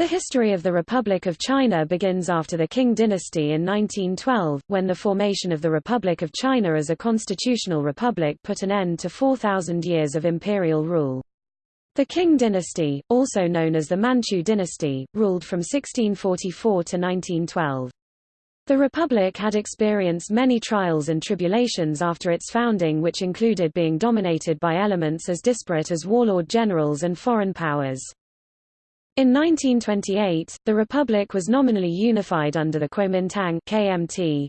The history of the Republic of China begins after the Qing dynasty in 1912, when the formation of the Republic of China as a constitutional republic put an end to 4,000 years of imperial rule. The Qing dynasty, also known as the Manchu dynasty, ruled from 1644 to 1912. The Republic had experienced many trials and tribulations after its founding which included being dominated by elements as disparate as warlord generals and foreign powers. In 1928, the republic was nominally unified under the Kuomintang KMT,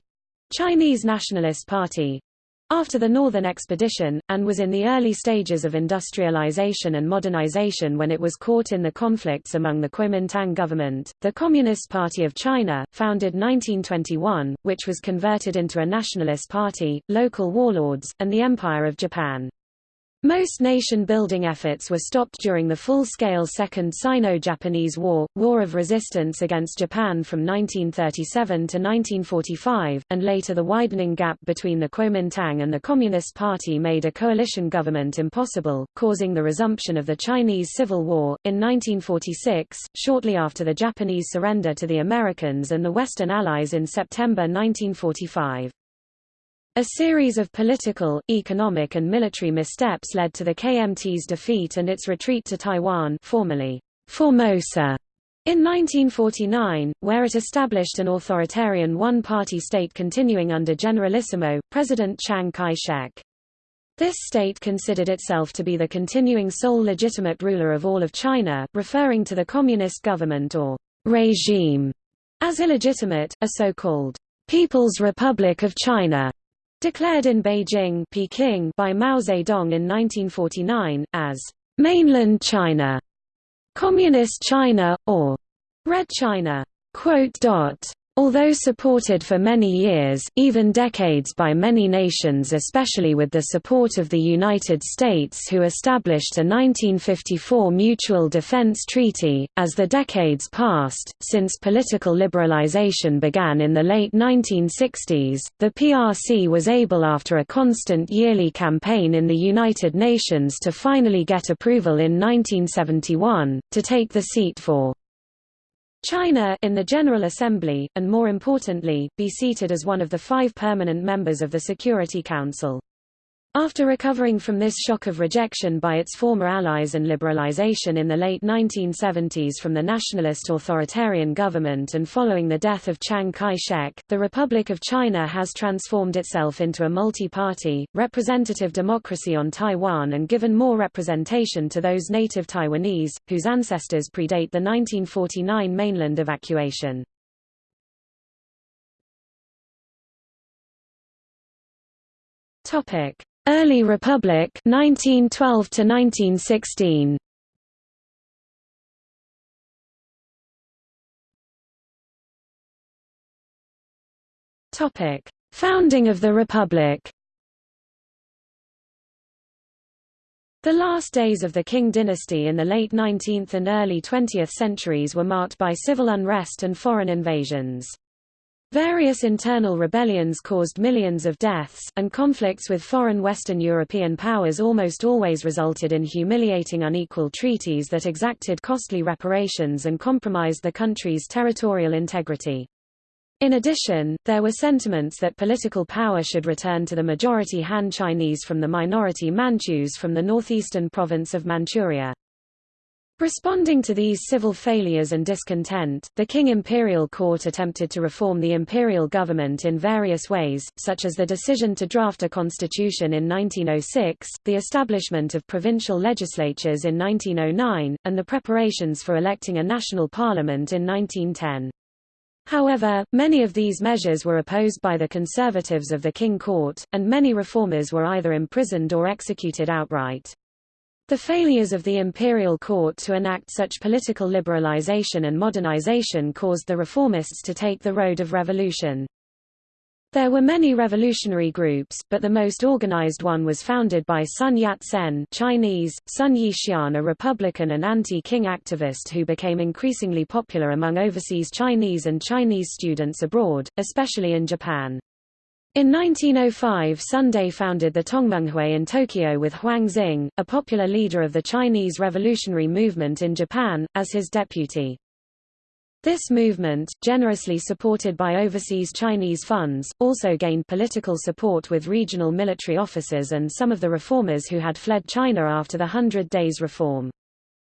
Chinese Nationalist Party, after the Northern Expedition, and was in the early stages of industrialization and modernization when it was caught in the conflicts among the Kuomintang government, the Communist Party of China, founded 1921, which was converted into a nationalist party, local warlords, and the Empire of Japan. Most nation-building efforts were stopped during the full-scale Second Sino-Japanese War, War of Resistance against Japan from 1937 to 1945, and later the widening gap between the Kuomintang and the Communist Party made a coalition government impossible, causing the resumption of the Chinese Civil War. In 1946, shortly after the Japanese surrender to the Americans and the Western Allies in September 1945. A series of political, economic and military missteps led to the KMT's defeat and its retreat to Taiwan formerly Formosa in 1949, where it established an authoritarian one-party state continuing under Generalissimo, President Chiang Kai-shek. This state considered itself to be the continuing sole legitimate ruler of all of China, referring to the communist government or regime as illegitimate, a so-called People's Republic of China Declared in Beijing Peking by Mao Zedong in 1949, as mainland China, Communist China, or Red China. Although supported for many years, even decades by many nations especially with the support of the United States who established a 1954 Mutual Defense Treaty, as the decades passed, since political liberalization began in the late 1960s, the PRC was able after a constant yearly campaign in the United Nations to finally get approval in 1971, to take the seat for China in the General Assembly, and more importantly, be seated as one of the five permanent members of the Security Council. After recovering from this shock of rejection by its former allies and liberalization in the late 1970s from the nationalist authoritarian government and following the death of Chiang Kai-shek, the Republic of China has transformed itself into a multi-party, representative democracy on Taiwan and given more representation to those native Taiwanese, whose ancestors predate the 1949 mainland evacuation. Topic. Early Republic 1912 to 1916 Topic. Founding of the Republic. The last days of the Qing dynasty in the late 19th and early 20th centuries were marked by civil unrest and foreign invasions. Various internal rebellions caused millions of deaths, and conflicts with foreign Western European powers almost always resulted in humiliating unequal treaties that exacted costly reparations and compromised the country's territorial integrity. In addition, there were sentiments that political power should return to the majority Han Chinese from the minority Manchus from the northeastern province of Manchuria. Responding to these civil failures and discontent, the Qing Imperial court attempted to reform the imperial government in various ways, such as the decision to draft a constitution in 1906, the establishment of provincial legislatures in 1909, and the preparations for electing a national parliament in 1910. However, many of these measures were opposed by the conservatives of the Qing court, and many reformers were either imprisoned or executed outright. The failures of the imperial court to enact such political liberalization and modernization caused the reformists to take the road of revolution. There were many revolutionary groups, but the most organized one was founded by Sun Yat-sen Chinese, Sun Yixian a Republican and anti-Qing activist who became increasingly popular among overseas Chinese and Chinese students abroad, especially in Japan. In 1905 Sunday founded the Tongmenghui in Tokyo with Huang Xing, a popular leader of the Chinese revolutionary movement in Japan, as his deputy. This movement, generously supported by overseas Chinese funds, also gained political support with regional military officers and some of the reformers who had fled China after the Hundred Days Reform.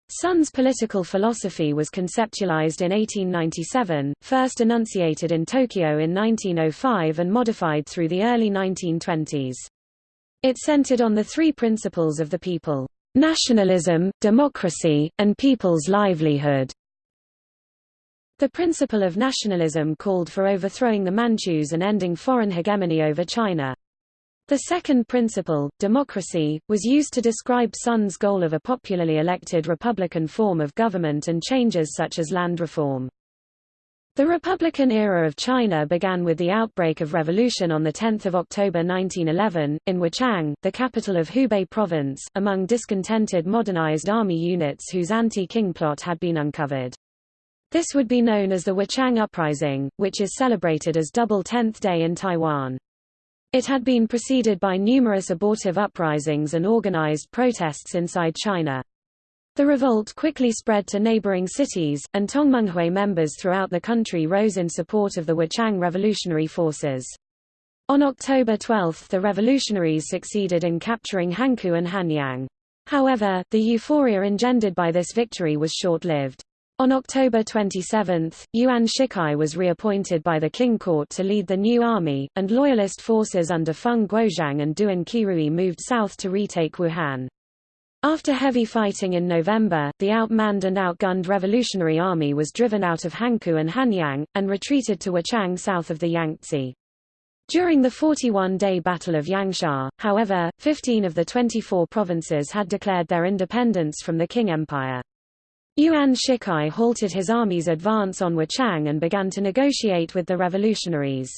Sun's political philosophy was conceptualized in 1897, first enunciated in Tokyo in 1905 and modified through the early 1920s. It centered on the three principles of the people, nationalism, democracy, and people's livelihood. The principle of nationalism called for overthrowing the Manchus and ending foreign hegemony over China. The second principle, democracy, was used to describe Sun's goal of a popularly elected republican form of government and changes such as land reform. The Republican era of China began with the outbreak of revolution on 10 October 1911, in Wuchang, the capital of Hubei province, among discontented modernized army units whose anti-Qing plot had been uncovered. This would be known as the Wuchang Uprising, which is celebrated as Double Tenth Day in Taiwan. It had been preceded by numerous abortive uprisings and organized protests inside China. The revolt quickly spread to neighboring cities, and Tongmenghui members throughout the country rose in support of the Wuchang revolutionary forces. On October 12 the revolutionaries succeeded in capturing Hankou and Hanyang. However, the euphoria engendered by this victory was short-lived. On October 27, Yuan Shikai was reappointed by the Qing Court to lead the new army, and loyalist forces under Feng Guozhang and Duan Qirui moved south to retake Wuhan. After heavy fighting in November, the outmanned and outgunned Revolutionary Army was driven out of Hankou and Hanyang, and retreated to Wuchang south of the Yangtze. During the 41-day Battle of Yangxia, however, 15 of the 24 provinces had declared their independence from the Qing Empire. Yuan Shikai halted his army's advance on Wuchang and began to negotiate with the revolutionaries.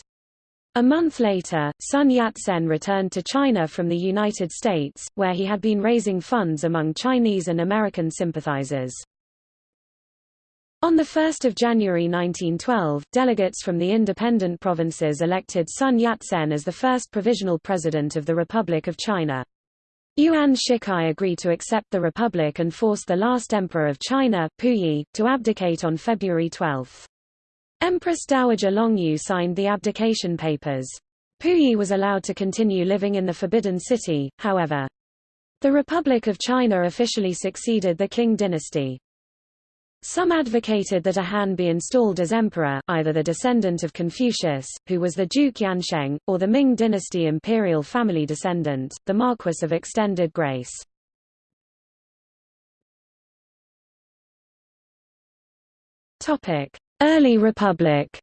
A month later, Sun Yat-sen returned to China from the United States, where he had been raising funds among Chinese and American sympathizers. On 1 January 1912, delegates from the independent provinces elected Sun Yat-sen as the first provisional president of the Republic of China. Yuan Shikai agreed to accept the republic and forced the last emperor of China, Puyi, to abdicate on February 12. Empress Dowager Longyu signed the abdication papers. Puyi was allowed to continue living in the Forbidden City, however. The Republic of China officially succeeded the Qing dynasty. Some advocated that a Han be installed as emperor, either the descendant of Confucius, who was the Duke Yansheng, or the Ming dynasty imperial family descendant, the Marquess of Extended Grace. Early Republic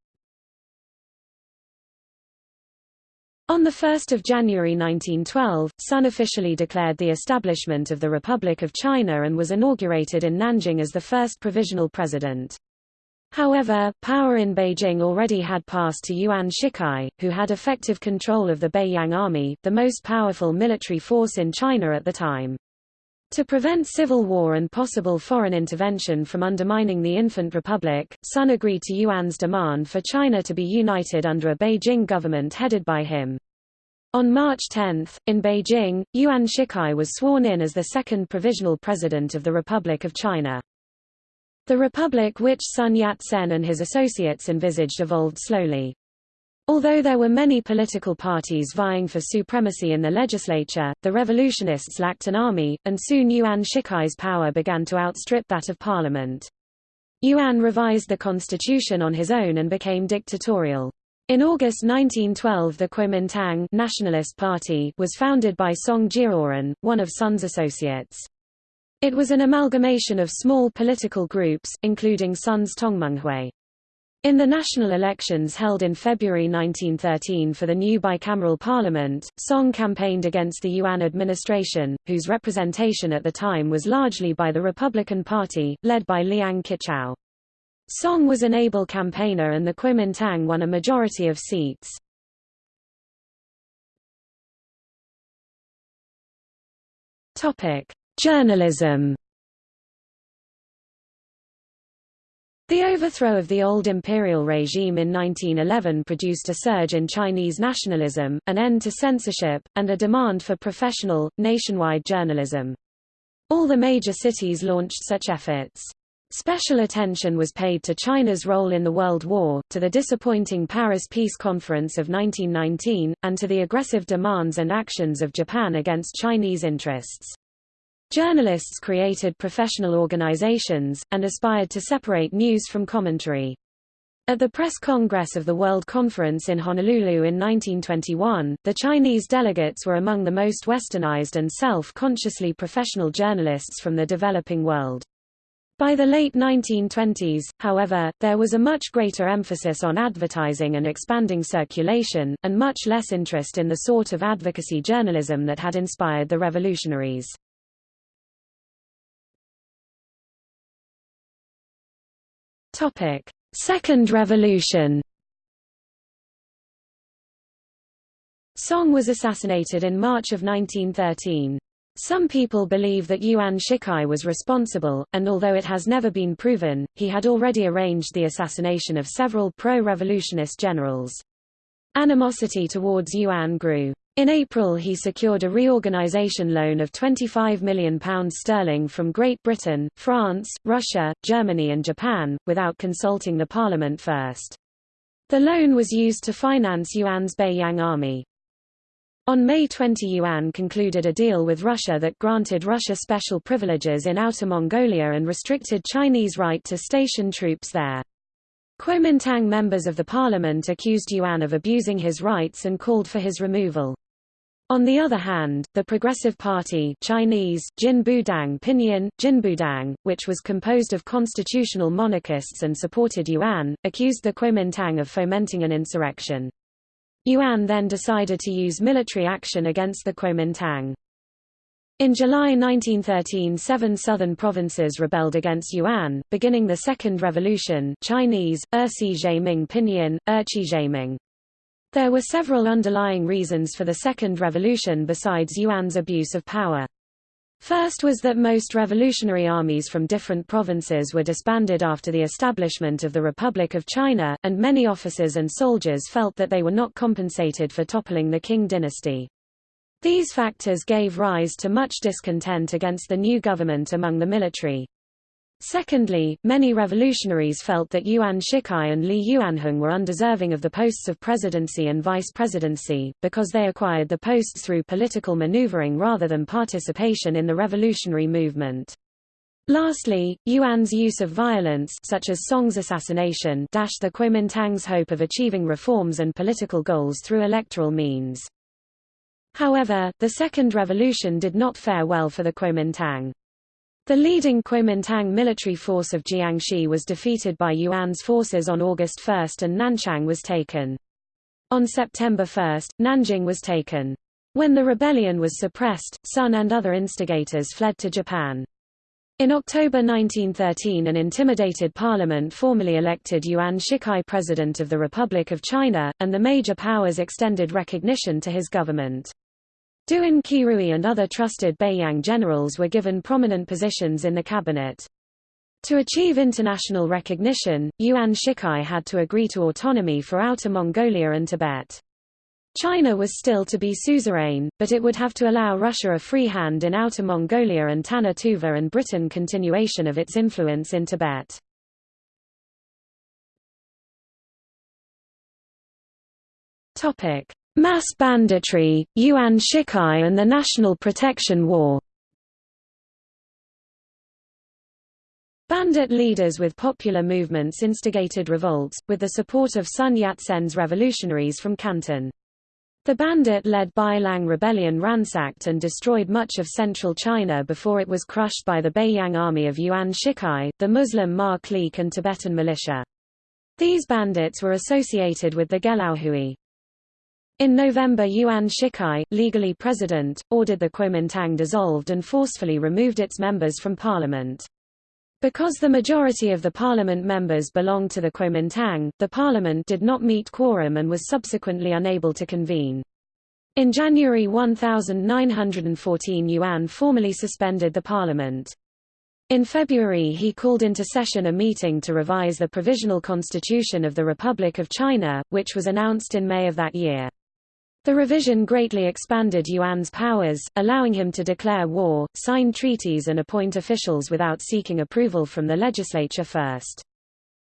On 1 January 1912, Sun officially declared the establishment of the Republic of China and was inaugurated in Nanjing as the first provisional president. However, power in Beijing already had passed to Yuan Shikai, who had effective control of the Beiyang Army, the most powerful military force in China at the time. To prevent civil war and possible foreign intervention from undermining the infant republic, Sun agreed to Yuan's demand for China to be united under a Beijing government headed by him. On March 10, in Beijing, Yuan Shikai was sworn in as the second provisional president of the Republic of China. The republic which Sun Yat-sen and his associates envisaged evolved slowly. Although there were many political parties vying for supremacy in the legislature, the revolutionists lacked an army, and soon Yuan Shikai's power began to outstrip that of parliament. Yuan revised the constitution on his own and became dictatorial. In August 1912 the Kuomintang Nationalist Party was founded by Song Jiaoren, one of Sun's associates. It was an amalgamation of small political groups, including Sun's Tongmenghui. In the national elections held in February 1913 for the new bicameral parliament, Song campaigned against the Yuan administration, whose representation at the time was largely by the Republican Party, led by Liang Qichao. Song was an able campaigner and the Kuomintang won a majority of seats. Journalism The overthrow of the old imperial regime in 1911 produced a surge in Chinese nationalism, an end to censorship, and a demand for professional, nationwide journalism. All the major cities launched such efforts. Special attention was paid to China's role in the World War, to the disappointing Paris Peace Conference of 1919, and to the aggressive demands and actions of Japan against Chinese interests. Journalists created professional organizations, and aspired to separate news from commentary. At the Press Congress of the World Conference in Honolulu in 1921, the Chinese delegates were among the most westernized and self-consciously professional journalists from the developing world. By the late 1920s, however, there was a much greater emphasis on advertising and expanding circulation, and much less interest in the sort of advocacy journalism that had inspired the revolutionaries. Topic: Second Revolution. Song was assassinated in March of 1913. Some people believe that Yuan Shikai was responsible, and although it has never been proven, he had already arranged the assassination of several pro-revolutionist generals. Animosity towards Yuan grew. In April he secured a reorganization loan of £25 million sterling from Great Britain, France, Russia, Germany and Japan, without consulting the parliament first. The loan was used to finance Yuan's Beiyang army. On May 20 Yuan concluded a deal with Russia that granted Russia special privileges in Outer Mongolia and restricted Chinese right to station troops there. Kuomintang members of the parliament accused Yuan of abusing his rights and called for his removal. On the other hand, the Progressive Party Chinese, Jinbudang Pinyin, Jinbudang, which was composed of constitutional monarchists and supported Yuan, accused the Kuomintang of fomenting an insurrection. Yuan then decided to use military action against the Kuomintang. In July 1913 seven southern provinces rebelled against Yuan, beginning the Second Revolution Chinese, Ersi Zhaiming Pinyin, Erqi Zhaiming. There were several underlying reasons for the Second Revolution besides Yuan's abuse of power. First was that most revolutionary armies from different provinces were disbanded after the establishment of the Republic of China, and many officers and soldiers felt that they were not compensated for toppling the Qing dynasty. These factors gave rise to much discontent against the new government among the military. Secondly, many revolutionaries felt that Yuan Shikai and Li Yuanhong were undeserving of the posts of presidency and vice presidency, because they acquired the posts through political maneuvering rather than participation in the revolutionary movement. Lastly, Yuan's use of violence such as Song's assassination dashed the Kuomintang's hope of achieving reforms and political goals through electoral means. However, the Second Revolution did not fare well for the Kuomintang. The leading Kuomintang military force of Jiangxi was defeated by Yuan's forces on August 1 and Nanchang was taken. On September 1, Nanjing was taken. When the rebellion was suppressed, Sun and other instigators fled to Japan. In October 1913 an intimidated parliament formally elected Yuan Shikai president of the Republic of China, and the major powers extended recognition to his government. Duan Qirui and other trusted Beiyang generals were given prominent positions in the cabinet. To achieve international recognition, Yuan Shikai had to agree to autonomy for Outer Mongolia and Tibet. China was still to be suzerain, but it would have to allow Russia a free hand in Outer Mongolia and Tannu Tuva and Britain continuation of its influence in Tibet. Mass banditry, Yuan Shikai and the National Protection War Bandit leaders with popular movements instigated revolts, with the support of Sun Yat-sen's revolutionaries from Canton. The bandit-led Bailang rebellion ransacked and destroyed much of central China before it was crushed by the Beiyang army of Yuan Shikai, the Muslim Ma clique and Tibetan militia. These bandits were associated with the Gelao in November Yuan Shikai, legally president, ordered the Kuomintang dissolved and forcefully removed its members from parliament. Because the majority of the parliament members belonged to the Kuomintang, the parliament did not meet quorum and was subsequently unable to convene. In January 1914 Yuan formally suspended the parliament. In February he called into session a meeting to revise the Provisional Constitution of the Republic of China, which was announced in May of that year. The revision greatly expanded Yuan's powers, allowing him to declare war, sign treaties and appoint officials without seeking approval from the legislature first.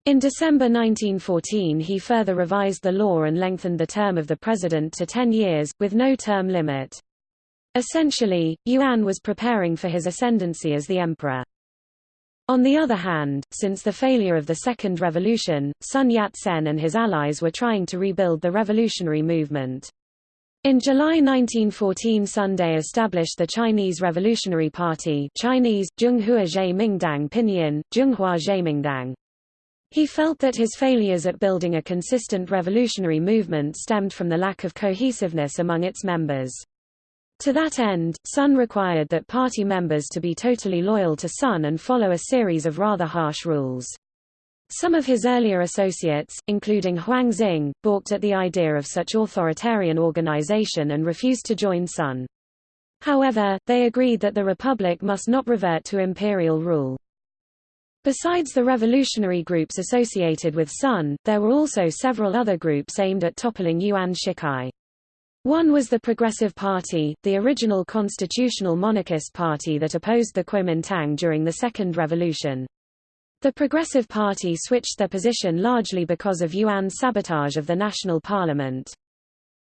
In December 1914 he further revised the law and lengthened the term of the president to ten years, with no term limit. Essentially, Yuan was preparing for his ascendancy as the emperor. On the other hand, since the failure of the Second Revolution, Sun Yat-sen and his allies were trying to rebuild the revolutionary movement. In July 1914 Sun Day established the Chinese Revolutionary Party Chinese, Zhenghua Zhaimingdang Pinyin, Zhenghua Zhaimingdang. He felt that his failures at building a consistent revolutionary movement stemmed from the lack of cohesiveness among its members. To that end, Sun required that party members to be totally loyal to Sun and follow a series of rather harsh rules. Some of his earlier associates, including Huang Xing, balked at the idea of such authoritarian organization and refused to join Sun. However, they agreed that the republic must not revert to imperial rule. Besides the revolutionary groups associated with Sun, there were also several other groups aimed at toppling Yuan Shikai. One was the Progressive Party, the original constitutional monarchist party that opposed the Kuomintang during the Second Revolution. The Progressive Party switched their position largely because of Yuan's sabotage of the national parliament.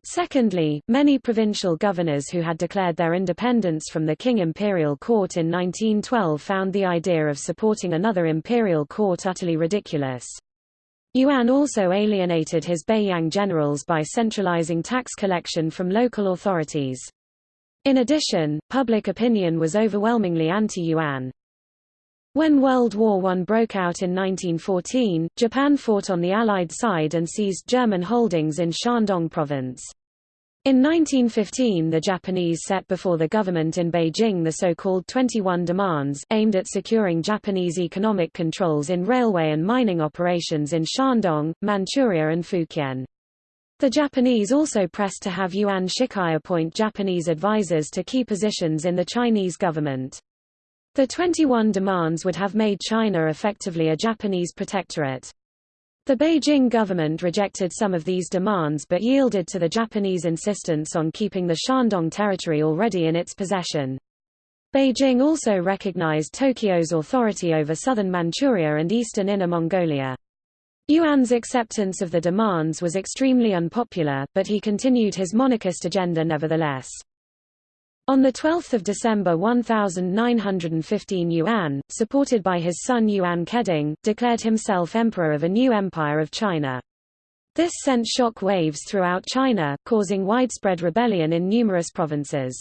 Secondly, many provincial governors who had declared their independence from the Qing imperial court in 1912 found the idea of supporting another imperial court utterly ridiculous. Yuan also alienated his Beiyang generals by centralizing tax collection from local authorities. In addition, public opinion was overwhelmingly anti-Yuan. When World War I broke out in 1914, Japan fought on the Allied side and seized German holdings in Shandong province. In 1915 the Japanese set before the government in Beijing the so-called 21 demands aimed at securing Japanese economic controls in railway and mining operations in Shandong, Manchuria and Fukien. The Japanese also pressed to have Yuan Shikai appoint Japanese advisors to key positions in the Chinese government. The 21 demands would have made China effectively a Japanese protectorate. The Beijing government rejected some of these demands but yielded to the Japanese insistence on keeping the Shandong territory already in its possession. Beijing also recognized Tokyo's authority over southern Manchuria and eastern Inner Mongolia. Yuan's acceptance of the demands was extremely unpopular, but he continued his monarchist agenda nevertheless. On 12 December 1915 Yuan, supported by his son Yuan Keding, declared himself emperor of a new empire of China. This sent shock waves throughout China, causing widespread rebellion in numerous provinces.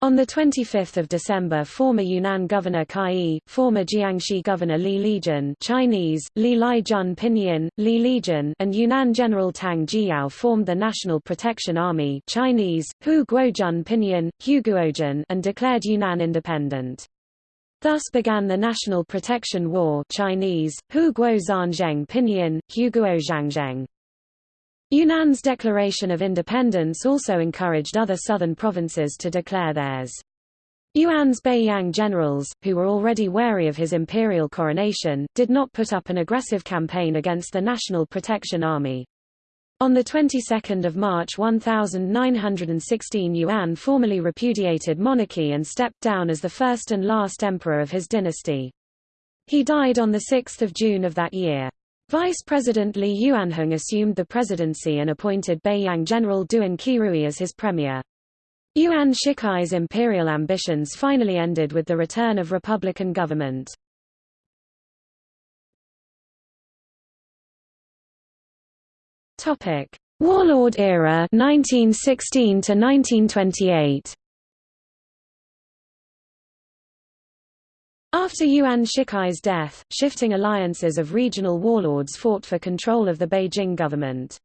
On 25 December former Yunnan Governor Kai Yi, former Jiangxi Governor Li Lijun Chinese, Li Jun Pinyin, Li Lijun and Yunnan General Tang Jiyao formed the National Protection Army Chinese, Hu Guojun Pinyin, Huguojun and declared Yunnan independent. Thus began the National Protection War Chinese, Hu Guo Pinyin, Huguo Zhangzheng. Yunnan's declaration of independence also encouraged other southern provinces to declare theirs. Yuan's Beiyang generals, who were already wary of his imperial coronation, did not put up an aggressive campaign against the National Protection Army. On the 22nd of March 1916 Yuan formally repudiated monarchy and stepped down as the first and last emperor of his dynasty. He died on 6 June of that year. Vice President Li Yuanhong assumed the presidency and appointed Beiyang General Duan Qirui as his premier. Yuan Shikai's imperial ambitions finally ended with the return of republican government. Warlord era 1916 to 1928. After Yuan Shikai's death, shifting alliances of regional warlords fought for control of the Beijing government.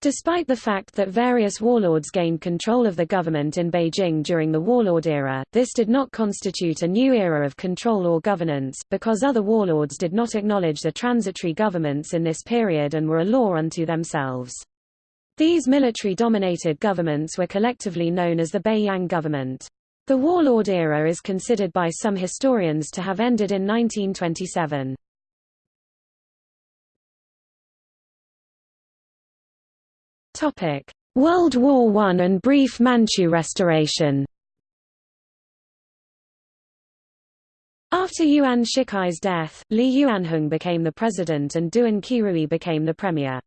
Despite the fact that various warlords gained control of the government in Beijing during the warlord era, this did not constitute a new era of control or governance, because other warlords did not acknowledge the transitory governments in this period and were a law unto themselves. These military-dominated governments were collectively known as the Beiyang government. The warlord era is considered by some historians to have ended in 1927. Topic: World War I and brief Manchu restoration After Yuan Shikai's death, Li Yuanhong became the president and Duan Qirui became the premier.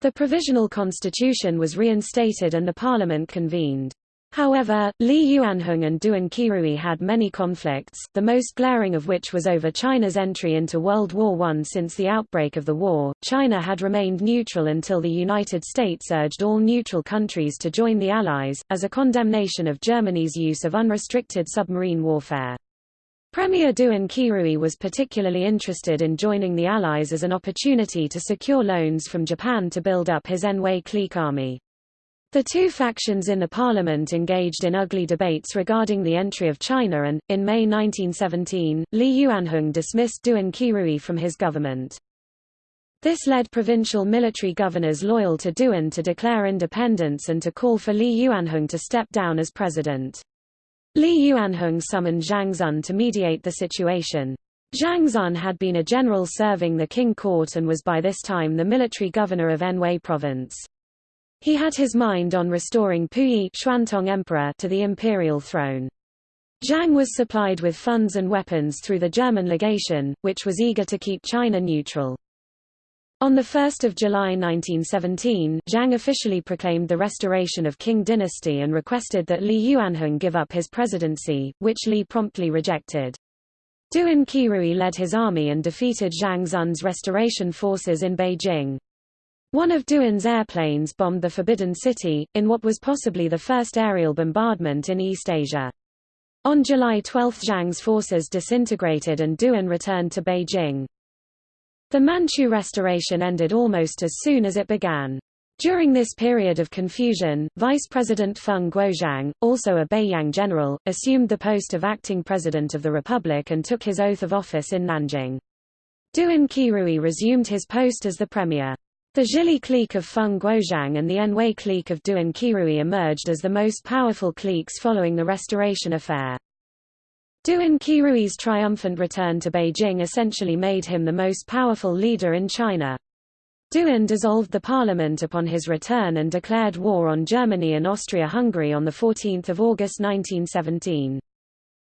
The provisional constitution was reinstated and the parliament convened. However, Li Yuanhong and Duan Qirui had many conflicts, the most glaring of which was over China's entry into World War I. Since the outbreak of the war, China had remained neutral until the United States urged all neutral countries to join the Allies, as a condemnation of Germany's use of unrestricted submarine warfare. Premier Duan Qirui was particularly interested in joining the Allies as an opportunity to secure loans from Japan to build up his Anhui clique army. The two factions in the parliament engaged in ugly debates regarding the entry of China and, in May 1917, Li Yuanhong dismissed Duan Qirui from his government. This led provincial military governors loyal to Duan to declare independence and to call for Li Yuanhong to step down as president. Li Yuanhong summoned Zhang Xun to mediate the situation. Zhang Xun had been a general serving the Qing court and was by this time the military governor of Anhui province. He had his mind on restoring Puyi Xuantong Emperor to the imperial throne. Zhang was supplied with funds and weapons through the German legation, which was eager to keep China neutral. On 1 July 1917, Zhang officially proclaimed the restoration of Qing dynasty and requested that Li Yuanhong give up his presidency, which Li promptly rejected. Duan Qirui led his army and defeated Zhang Xun's restoration forces in Beijing. One of Duan's airplanes bombed the Forbidden City, in what was possibly the first aerial bombardment in East Asia. On July 12 Zhang's forces disintegrated and Duan returned to Beijing. The Manchu restoration ended almost as soon as it began. During this period of confusion, Vice President Feng Guozhang, also a Beiyang general, assumed the post of acting president of the republic and took his oath of office in Nanjing. Duan Qirui resumed his post as the premier. The Zhili clique of Feng Guozhang and the Anhui clique of Duan Qirui emerged as the most powerful cliques following the restoration affair. Duan Qirui's triumphant return to Beijing essentially made him the most powerful leader in China. Duan dissolved the parliament upon his return and declared war on Germany and Austria-Hungary on 14 August 1917.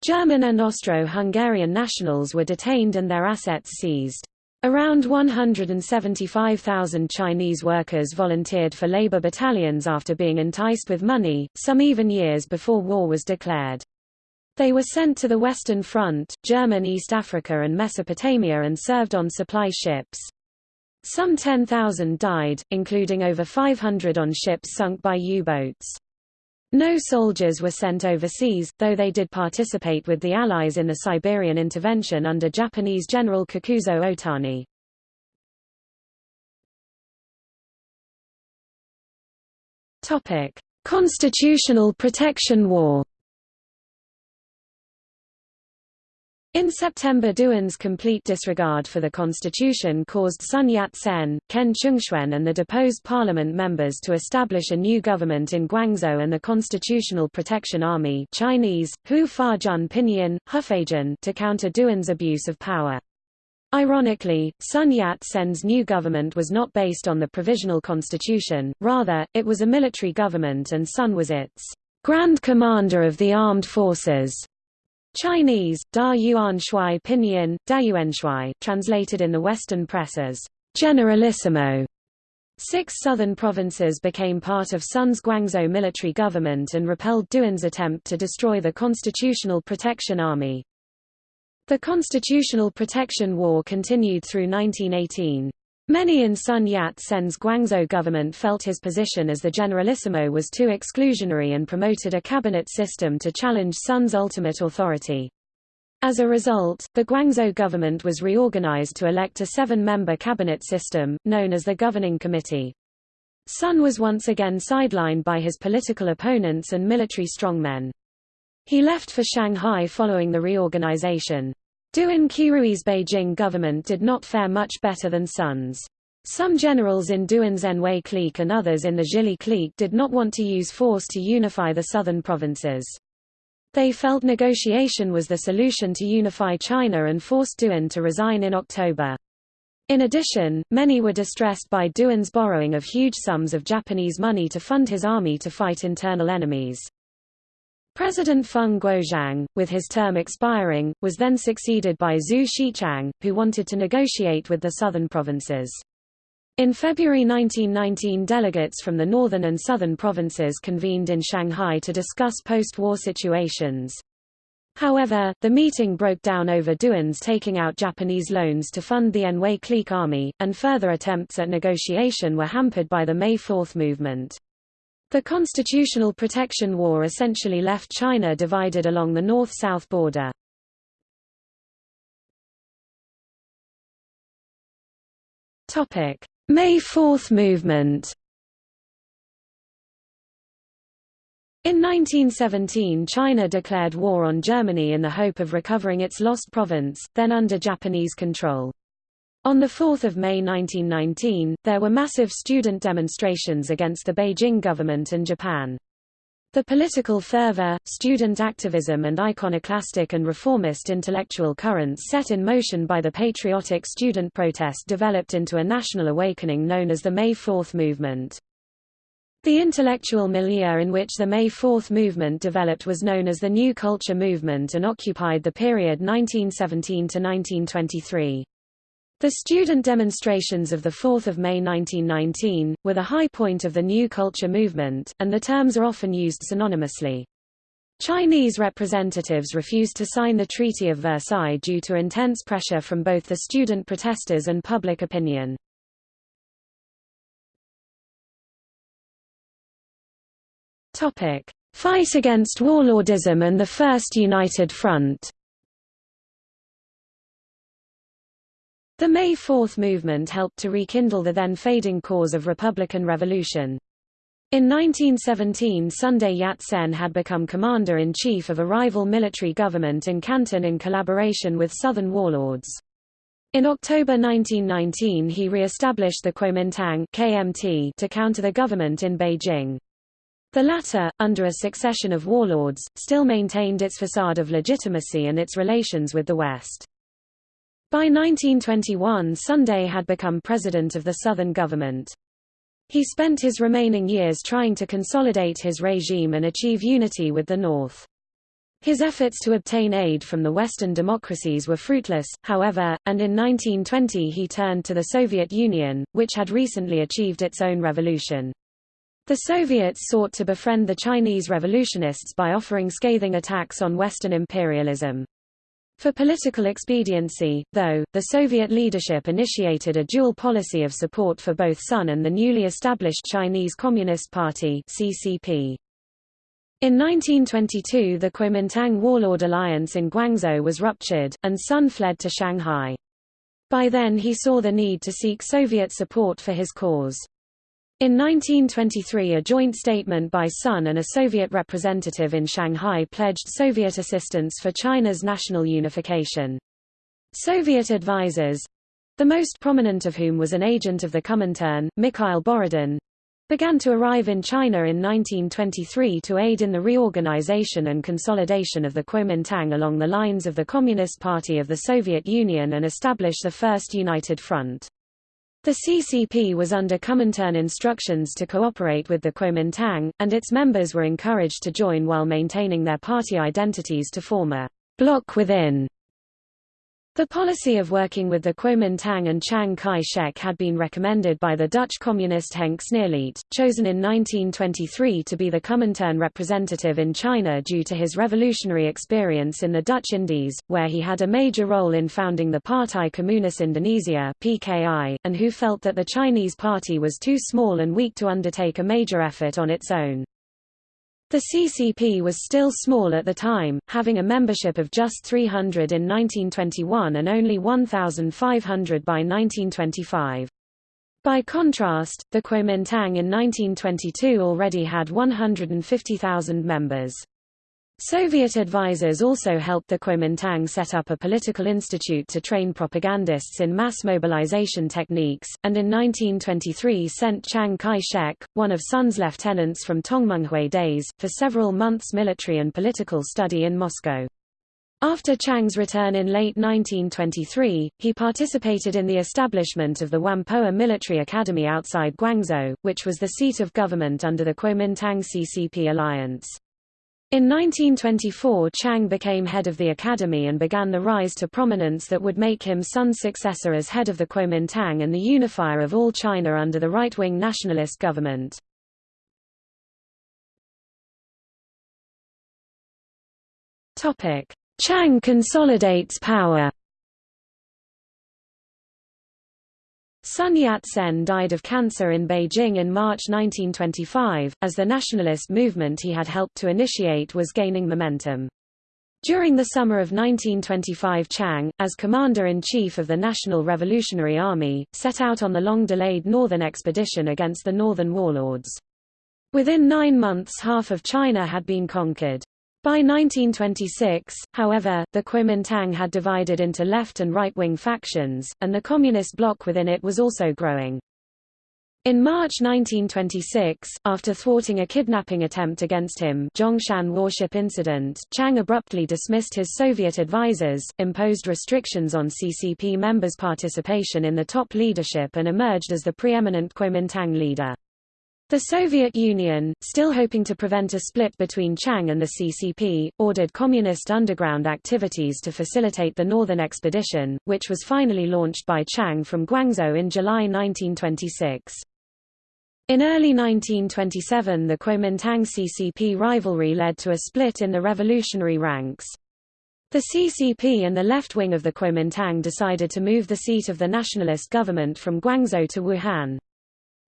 German and Austro-Hungarian nationals were detained and their assets seized. Around 175,000 Chinese workers volunteered for labor battalions after being enticed with money, some even years before war was declared. They were sent to the Western Front, German East Africa and Mesopotamia and served on supply ships. Some 10,000 died, including over 500 on ships sunk by U-boats. No soldiers were sent overseas, though they did participate with the Allies in the Siberian intervention under Japanese General Kikuzo Otani. Constitutional Protection War In September Duan's complete disregard for the constitution caused Sun Yat-sen, Ken Chungshuen and the deposed parliament members to establish a new government in Guangzhou and the Constitutional Protection Army Chinese, Hu Fa-jun Pinyin, Hufeijian to counter Duan's abuse of power. Ironically, Sun Yat-sen's new government was not based on the provisional constitution, rather, it was a military government and Sun was its Grand Commander of the Armed Forces. Chinese, Da Yuan Shui Pinyin, Da Yuan Shui, translated in the Western press as Generalissimo. Six southern provinces became part of Sun's Guangzhou military government and repelled Duan's attempt to destroy the Constitutional Protection Army. The Constitutional Protection War continued through 1918. Many in Sun Yat-sen's Guangzhou government felt his position as the Generalissimo was too exclusionary and promoted a cabinet system to challenge Sun's ultimate authority. As a result, the Guangzhou government was reorganized to elect a seven-member cabinet system, known as the Governing Committee. Sun was once again sidelined by his political opponents and military strongmen. He left for Shanghai following the reorganization. Duan Qirui's Beijing government did not fare much better than Sun's. Some generals in Duan's Anhui clique and others in the Zhili clique did not want to use force to unify the southern provinces. They felt negotiation was the solution to unify China and forced Duan to resign in October. In addition, many were distressed by Duan's borrowing of huge sums of Japanese money to fund his army to fight internal enemies. President Feng Guozhang, with his term expiring, was then succeeded by Xu Shichang, who wanted to negotiate with the southern provinces. In February 1919 delegates from the northern and southern provinces convened in Shanghai to discuss post-war situations. However, the meeting broke down over Duan's taking out Japanese loans to fund the Anhui clique army, and further attempts at negotiation were hampered by the May Fourth movement. The Constitutional Protection War essentially left China divided along the north-south border. May Fourth movement In 1917 China declared war on Germany in the hope of recovering its lost province, then under Japanese control. On 4 May 1919, there were massive student demonstrations against the Beijing government and Japan. The political fervor, student activism and iconoclastic and reformist intellectual currents set in motion by the patriotic student protest developed into a national awakening known as the May Fourth movement. The intellectual milieu in which the May Fourth movement developed was known as the New Culture Movement and occupied the period 1917 to 1923. The student demonstrations of 4 May 1919, were the high point of the New Culture Movement, and the terms are often used synonymously. Chinese representatives refused to sign the Treaty of Versailles due to intense pressure from both the student protesters and public opinion. Fight against warlordism and the First United Front. The May Fourth movement helped to rekindle the then fading cause of Republican revolution. In 1917 Sun Yat-sen had become commander-in-chief of a rival military government in Canton in collaboration with southern warlords. In October 1919 he re-established the Kuomintang KMT to counter the government in Beijing. The latter, under a succession of warlords, still maintained its facade of legitimacy and its relations with the West. By 1921 Sunday had become president of the Southern government. He spent his remaining years trying to consolidate his regime and achieve unity with the North. His efforts to obtain aid from the Western democracies were fruitless, however, and in 1920 he turned to the Soviet Union, which had recently achieved its own revolution. The Soviets sought to befriend the Chinese revolutionists by offering scathing attacks on Western imperialism. For political expediency, though, the Soviet leadership initiated a dual policy of support for both Sun and the newly established Chinese Communist Party CCP. In 1922 the Kuomintang warlord alliance in Guangzhou was ruptured, and Sun fled to Shanghai. By then he saw the need to seek Soviet support for his cause. In 1923 a joint statement by Sun and a Soviet representative in Shanghai pledged Soviet assistance for China's national unification. Soviet advisers—the most prominent of whom was an agent of the Comintern, Mikhail Borodin, began to arrive in China in 1923 to aid in the reorganization and consolidation of the Kuomintang along the lines of the Communist Party of the Soviet Union and establish the First United Front. The CCP was under Comintern instructions to cooperate with the Kuomintang, and its members were encouraged to join while maintaining their party identities to form a bloc within the policy of working with the Kuomintang and Chiang Kai-shek had been recommended by the Dutch communist Henk Sneevliet, chosen in 1923 to be the Comintern representative in China due to his revolutionary experience in the Dutch Indies, where he had a major role in founding the Partai Komunis Indonesia (PKI), and who felt that the Chinese party was too small and weak to undertake a major effort on its own. The CCP was still small at the time, having a membership of just 300 in 1921 and only 1,500 by 1925. By contrast, the Kuomintang in 1922 already had 150,000 members. Soviet advisers also helped the Kuomintang set up a political institute to train propagandists in mass mobilization techniques, and in 1923 sent Chiang Kai-shek, one of Sun's lieutenants from Tongmenghui days, for several months military and political study in Moscow. After Chiang's return in late 1923, he participated in the establishment of the Whampoa Military Academy outside Guangzhou, which was the seat of government under the Kuomintang CCP alliance. In 1924 Chiang became head of the academy and began the rise to prominence that would make him Sun's successor as head of the Kuomintang and the unifier of all China under the right-wing nationalist government. Chiang consolidates power Sun Yat-sen died of cancer in Beijing in March 1925, as the nationalist movement he had helped to initiate was gaining momentum. During the summer of 1925 Chiang, as commander-in-chief of the National Revolutionary Army, set out on the long-delayed northern expedition against the northern warlords. Within nine months half of China had been conquered. By 1926, however, the Kuomintang had divided into left and right-wing factions, and the communist bloc within it was also growing. In March 1926, after thwarting a kidnapping attempt against him Zhongshan warship incident, Chiang abruptly dismissed his Soviet advisers, imposed restrictions on CCP members' participation in the top leadership and emerged as the preeminent Kuomintang leader. The Soviet Union, still hoping to prevent a split between Chiang and the CCP, ordered communist underground activities to facilitate the Northern Expedition, which was finally launched by Chiang from Guangzhou in July 1926. In early 1927 the Kuomintang-CCP rivalry led to a split in the revolutionary ranks. The CCP and the left wing of the Kuomintang decided to move the seat of the nationalist government from Guangzhou to Wuhan.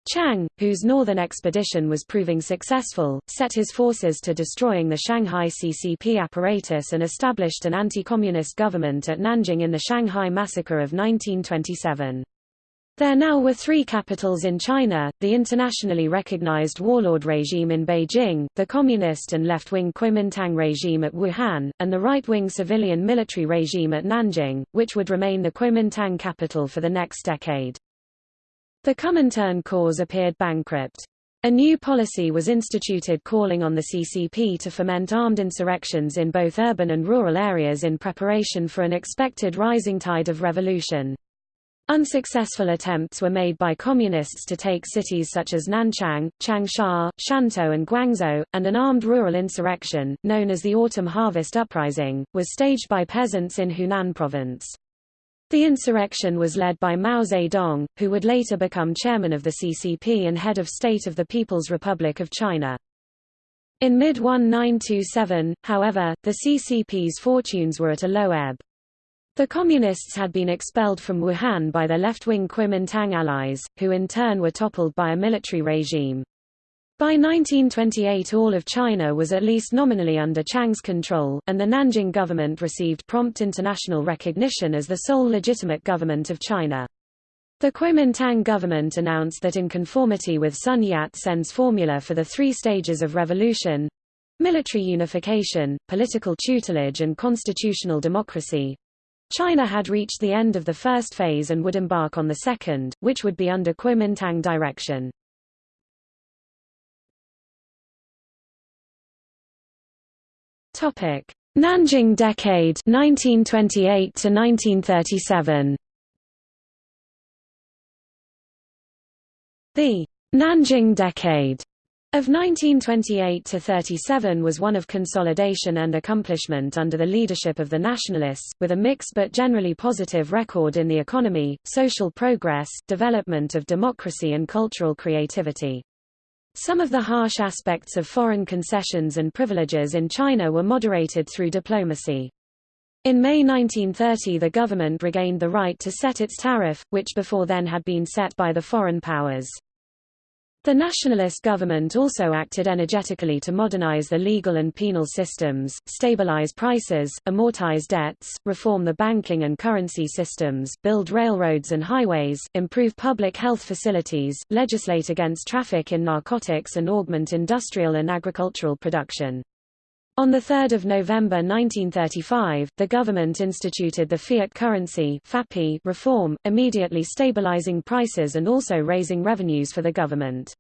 Chiang, whose northern expedition was proving successful, set his forces to destroying the Shanghai CCP apparatus and established an anti-communist government at Nanjing in the Shanghai Massacre of 1927. There now were three capitals in China, the internationally recognized warlord regime in Beijing, the communist and left-wing Kuomintang regime at Wuhan, and the right-wing civilian military regime at Nanjing, which would remain the Kuomintang capital for the next decade. The Comintern cause appeared bankrupt. A new policy was instituted calling on the CCP to foment armed insurrections in both urban and rural areas in preparation for an expected rising tide of revolution. Unsuccessful attempts were made by communists to take cities such as Nanchang, Changsha, Shantou and Guangzhou, and an armed rural insurrection, known as the Autumn Harvest Uprising, was staged by peasants in Hunan province. The insurrection was led by Mao Zedong, who would later become chairman of the CCP and head of state of the People's Republic of China. In mid-1927, however, the CCP's fortunes were at a low ebb. The Communists had been expelled from Wuhan by their left-wing Kuomintang allies, who in turn were toppled by a military regime. By 1928 all of China was at least nominally under Chiang's control, and the Nanjing government received prompt international recognition as the sole legitimate government of China. The Kuomintang government announced that in conformity with Sun Yat-sen's formula for the three stages of revolution military unification, political tutelage and constitutional democracy China had reached the end of the first phase and would embark on the second, which would be under Kuomintang direction. Topic: Nanjing Decade 1928 to 1937. The Nanjing Decade of 1928 to 37 was one of consolidation and accomplishment under the leadership of the nationalists, with a mixed but generally positive record in the economy, social progress, development of democracy and cultural creativity. Some of the harsh aspects of foreign concessions and privileges in China were moderated through diplomacy. In May 1930 the government regained the right to set its tariff, which before then had been set by the foreign powers. The nationalist government also acted energetically to modernize the legal and penal systems, stabilize prices, amortize debts, reform the banking and currency systems, build railroads and highways, improve public health facilities, legislate against traffic in narcotics and augment industrial and agricultural production. On 3 November 1935, the government instituted the fiat currency reform, immediately stabilizing prices and also raising revenues for the government.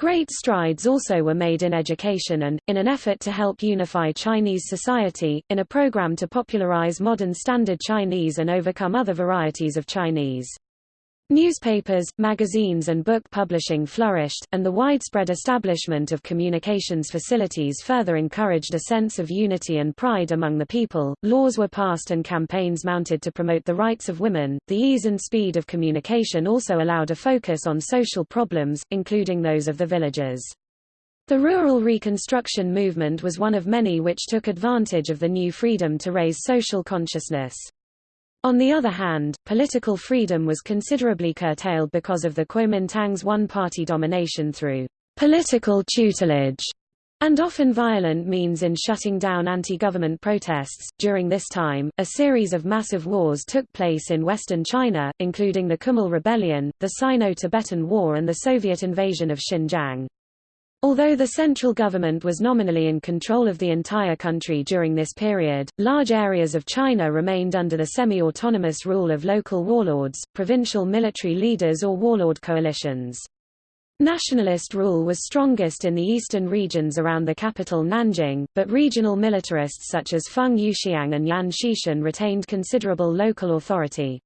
Great strides also were made in education and, in an effort to help unify Chinese society, in a program to popularize modern Standard Chinese and overcome other varieties of Chinese. Newspapers, magazines and book publishing flourished, and the widespread establishment of communications facilities further encouraged a sense of unity and pride among the people. Laws were passed and campaigns mounted to promote the rights of women. The ease and speed of communication also allowed a focus on social problems, including those of the villages. The rural reconstruction movement was one of many which took advantage of the new freedom to raise social consciousness. On the other hand, political freedom was considerably curtailed because of the Kuomintang's one-party domination through political tutelage and often violent means in shutting down anti-government protests. During this time, a series of massive wars took place in western China, including the Kumul Rebellion, the Sino-Tibetan War and the Soviet invasion of Xinjiang. Although the central government was nominally in control of the entire country during this period, large areas of China remained under the semi-autonomous rule of local warlords, provincial military leaders or warlord coalitions. Nationalist rule was strongest in the eastern regions around the capital Nanjing, but regional militarists such as Feng Yuxiang and Yan Xishan retained considerable local authority.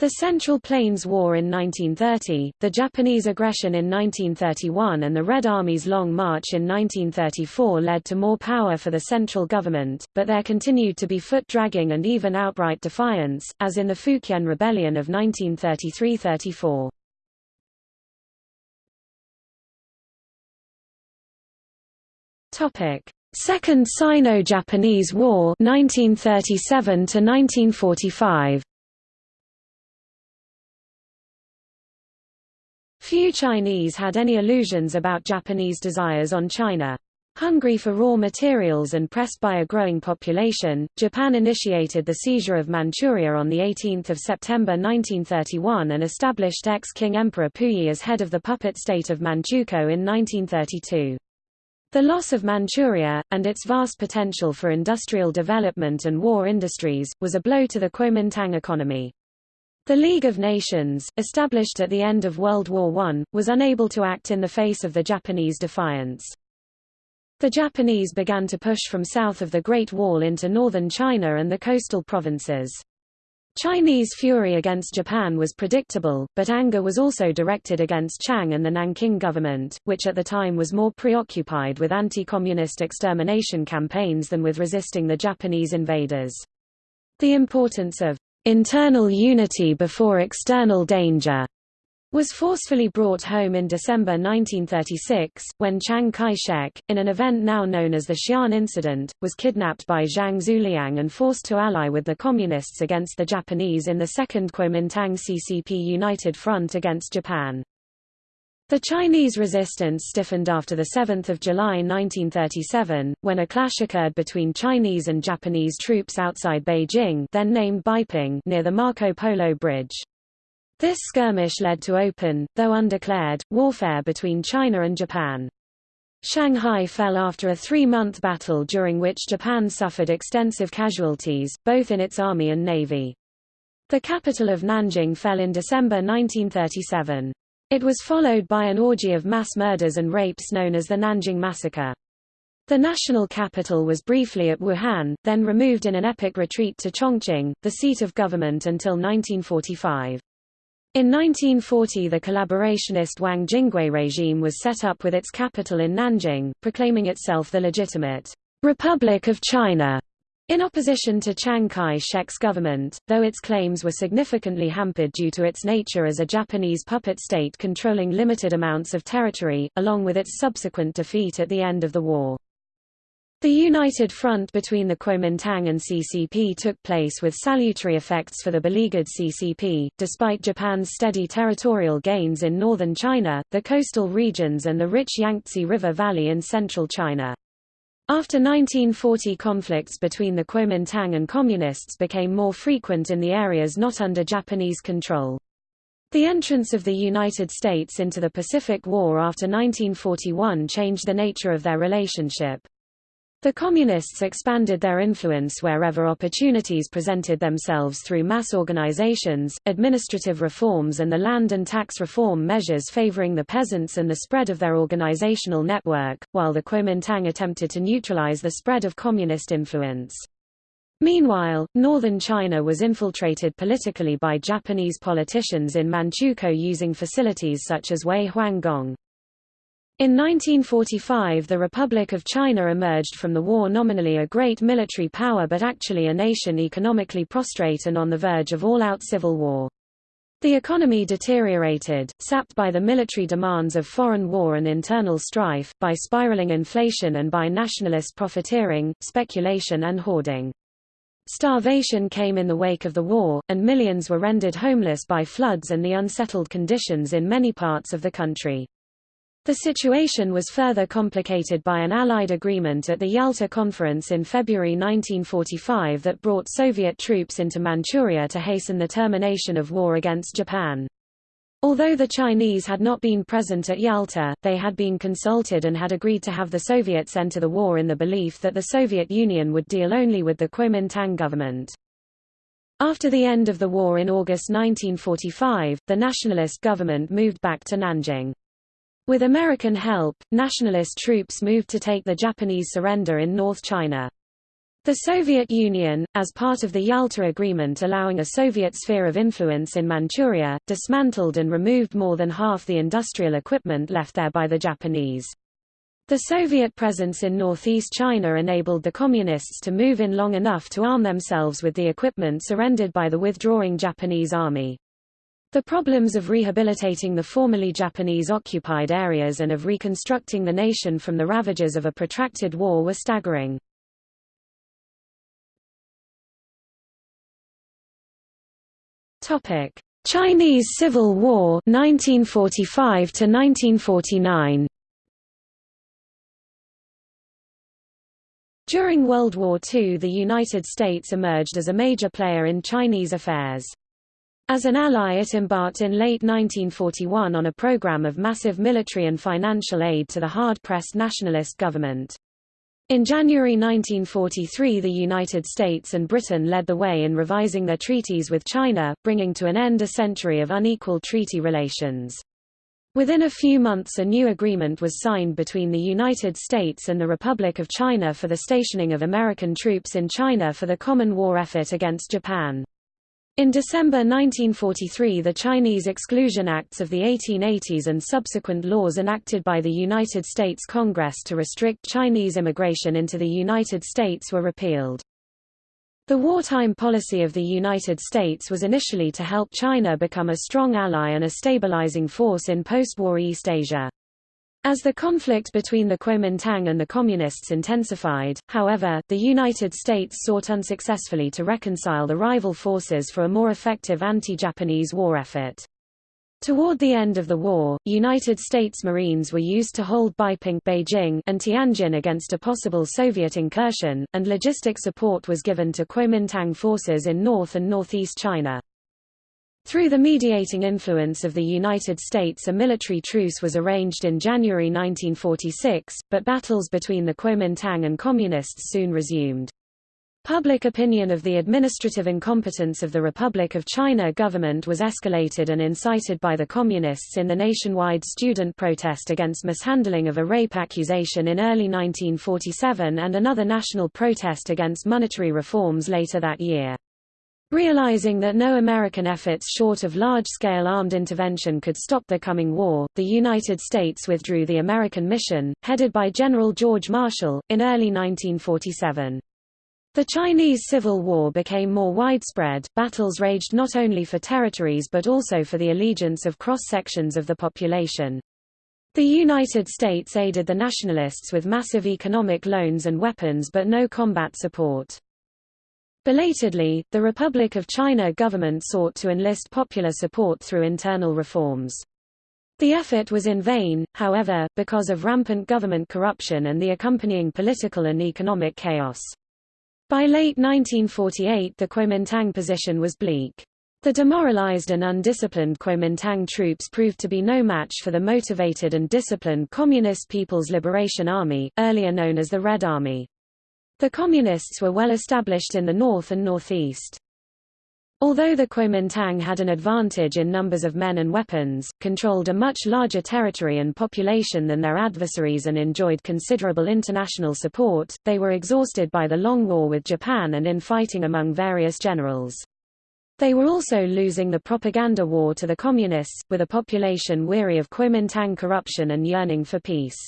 The Central Plains War in 1930, the Japanese aggression in 1931 and the Red Army's Long March in 1934 led to more power for the central government, but there continued to be foot-dragging and even outright defiance, as in the Fukien Rebellion of 1933–34. Second Sino-Japanese War 1937 to 1945 Few Chinese had any illusions about Japanese desires on China. Hungry for raw materials and pressed by a growing population, Japan initiated the seizure of Manchuria on 18 September 1931 and established ex-Qing Emperor Puyi as head of the puppet state of Manchukuo in 1932. The loss of Manchuria, and its vast potential for industrial development and war industries, was a blow to the Kuomintang economy. The League of Nations, established at the end of World War I, was unable to act in the face of the Japanese defiance. The Japanese began to push from south of the Great Wall into northern China and the coastal provinces. Chinese fury against Japan was predictable, but anger was also directed against Chiang and the Nanking government, which at the time was more preoccupied with anti-communist extermination campaigns than with resisting the Japanese invaders. The importance of internal unity before external danger was forcefully brought home in December 1936, when Chiang Kai-shek, in an event now known as the Xi'an Incident, was kidnapped by Zhang Xueliang and forced to ally with the Communists against the Japanese in the Second Kuomintang CCP United Front against Japan. The Chinese resistance stiffened after 7 July 1937, when a clash occurred between Chinese and Japanese troops outside Beijing then named Beiping near the Marco Polo Bridge. This skirmish led to open, though undeclared, warfare between China and Japan. Shanghai fell after a three-month battle during which Japan suffered extensive casualties, both in its army and navy. The capital of Nanjing fell in December 1937. It was followed by an orgy of mass murders and rapes known as the Nanjing Massacre. The national capital was briefly at Wuhan, then removed in an epic retreat to Chongqing, the seat of government until 1945. In 1940 the collaborationist Wang Jingwei regime was set up with its capital in Nanjing, proclaiming itself the legitimate Republic of China. In opposition to Chiang Kai-shek's government, though its claims were significantly hampered due to its nature as a Japanese puppet state controlling limited amounts of territory, along with its subsequent defeat at the end of the war. The united front between the Kuomintang and CCP took place with salutary effects for the beleaguered CCP, despite Japan's steady territorial gains in northern China, the coastal regions and the rich Yangtze River Valley in central China. After 1940 conflicts between the Kuomintang and Communists became more frequent in the areas not under Japanese control. The entrance of the United States into the Pacific War after 1941 changed the nature of their relationship. The Communists expanded their influence wherever opportunities presented themselves through mass organizations, administrative reforms and the land and tax reform measures favoring the peasants and the spread of their organizational network, while the Kuomintang attempted to neutralize the spread of communist influence. Meanwhile, northern China was infiltrated politically by Japanese politicians in Manchukuo using facilities such as Wei Huanggong. In 1945 the Republic of China emerged from the war nominally a great military power but actually a nation economically prostrate and on the verge of all-out civil war. The economy deteriorated, sapped by the military demands of foreign war and internal strife, by spiraling inflation and by nationalist profiteering, speculation and hoarding. Starvation came in the wake of the war, and millions were rendered homeless by floods and the unsettled conditions in many parts of the country. The situation was further complicated by an Allied agreement at the Yalta Conference in February 1945 that brought Soviet troops into Manchuria to hasten the termination of war against Japan. Although the Chinese had not been present at Yalta, they had been consulted and had agreed to have the Soviets enter the war in the belief that the Soviet Union would deal only with the Kuomintang government. After the end of the war in August 1945, the nationalist government moved back to Nanjing. With American help, nationalist troops moved to take the Japanese surrender in North China. The Soviet Union, as part of the Yalta Agreement allowing a Soviet sphere of influence in Manchuria, dismantled and removed more than half the industrial equipment left there by the Japanese. The Soviet presence in northeast China enabled the Communists to move in long enough to arm themselves with the equipment surrendered by the withdrawing Japanese army. The problems of rehabilitating the formerly Japanese-occupied areas and of reconstructing the nation from the ravages of a protracted war were staggering. Topic: Chinese Civil War 1945 to 1949 During World War II the United States emerged as a major player in Chinese affairs. As an ally it embarked in late 1941 on a program of massive military and financial aid to the hard-pressed nationalist government. In January 1943 the United States and Britain led the way in revising their treaties with China, bringing to an end a century of unequal treaty relations. Within a few months a new agreement was signed between the United States and the Republic of China for the stationing of American troops in China for the common war effort against Japan. In December 1943 the Chinese Exclusion Acts of the 1880s and subsequent laws enacted by the United States Congress to restrict Chinese immigration into the United States were repealed. The wartime policy of the United States was initially to help China become a strong ally and a stabilizing force in post-war East Asia. As the conflict between the Kuomintang and the Communists intensified, however, the United States sought unsuccessfully to reconcile the rival forces for a more effective anti-Japanese war effort. Toward the end of the war, United States Marines were used to hold Beiping Beijing and Tianjin against a possible Soviet incursion, and logistic support was given to Kuomintang forces in North and Northeast China. Through the mediating influence of the United States a military truce was arranged in January 1946, but battles between the Kuomintang and Communists soon resumed. Public opinion of the administrative incompetence of the Republic of China government was escalated and incited by the Communists in the nationwide student protest against mishandling of a rape accusation in early 1947 and another national protest against monetary reforms later that year. Realizing that no American efforts short of large-scale armed intervention could stop the coming war, the United States withdrew the American mission, headed by General George Marshall, in early 1947. The Chinese Civil War became more widespread, battles raged not only for territories but also for the allegiance of cross-sections of the population. The United States aided the nationalists with massive economic loans and weapons but no combat support. Belatedly, the Republic of China government sought to enlist popular support through internal reforms. The effort was in vain, however, because of rampant government corruption and the accompanying political and economic chaos. By late 1948 the Kuomintang position was bleak. The demoralized and undisciplined Kuomintang troops proved to be no match for the motivated and disciplined Communist People's Liberation Army, earlier known as the Red Army. The Communists were well established in the north and northeast. Although the Kuomintang had an advantage in numbers of men and weapons, controlled a much larger territory and population than their adversaries and enjoyed considerable international support, they were exhausted by the long war with Japan and in fighting among various generals. They were also losing the propaganda war to the Communists, with a population weary of Kuomintang corruption and yearning for peace.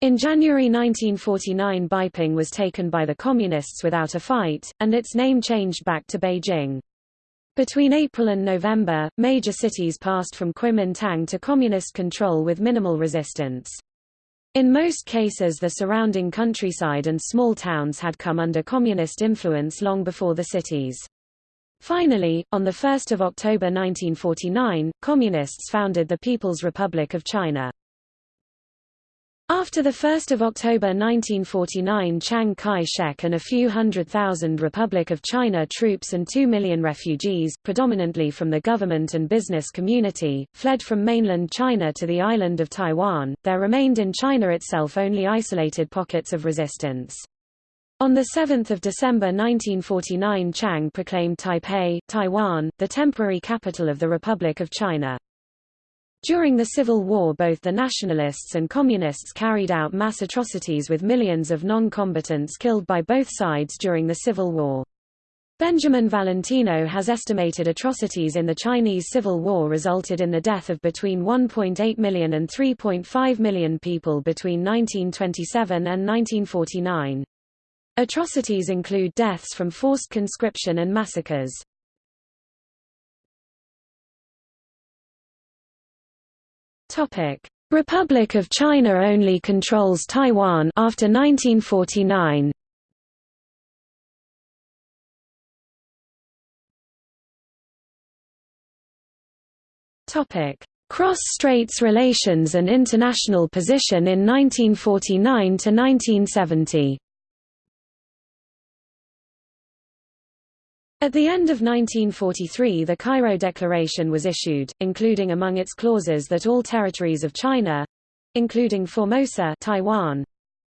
In January 1949 Beiping was taken by the Communists without a fight, and its name changed back to Beijing. Between April and November, major cities passed from Kuomintang to Communist control with minimal resistance. In most cases the surrounding countryside and small towns had come under Communist influence long before the cities. Finally, on 1 October 1949, Communists founded the People's Republic of China. After 1 October 1949 Chiang Kai-shek and a few hundred thousand Republic of China troops and two million refugees, predominantly from the government and business community, fled from mainland China to the island of Taiwan, there remained in China itself only isolated pockets of resistance. On 7 December 1949 Chiang proclaimed Taipei, Taiwan, the temporary capital of the Republic of China. During the Civil War both the Nationalists and Communists carried out mass atrocities with millions of non-combatants killed by both sides during the Civil War. Benjamin Valentino has estimated atrocities in the Chinese Civil War resulted in the death of between 1.8 million and 3.5 million people between 1927 and 1949. Atrocities include deaths from forced conscription and massacres. Topic: Republic of China only controls Taiwan after 1949. Topic: Cross-Straits relations and international position in 1949 to 1970. At the end of 1943 the Cairo Declaration was issued, including among its clauses that all territories of China—including Formosa Taiwan,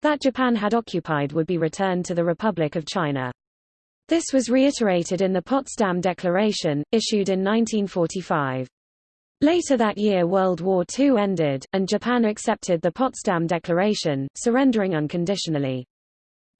that Japan had occupied would be returned to the Republic of China. This was reiterated in the Potsdam Declaration, issued in 1945. Later that year World War II ended, and Japan accepted the Potsdam Declaration, surrendering unconditionally.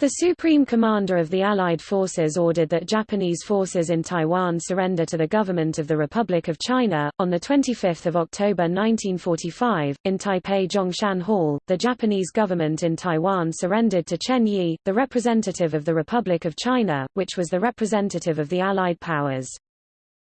The Supreme Commander of the Allied forces ordered that Japanese forces in Taiwan surrender to the government of the Republic of China. On 25 October 1945, in Taipei Zhongshan Hall, the Japanese government in Taiwan surrendered to Chen Yi, the representative of the Republic of China, which was the representative of the Allied powers.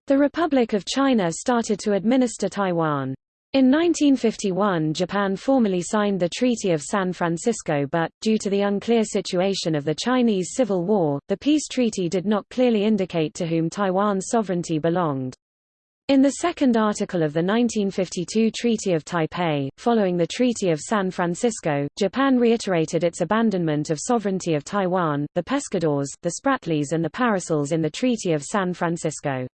The Republic of China started to administer Taiwan. In 1951 Japan formally signed the Treaty of San Francisco but, due to the unclear situation of the Chinese Civil War, the peace treaty did not clearly indicate to whom Taiwan's sovereignty belonged. In the second article of the 1952 Treaty of Taipei, following the Treaty of San Francisco, Japan reiterated its abandonment of sovereignty of Taiwan, the Pescadores, the Spratlys and the Paracels in the Treaty of San Francisco.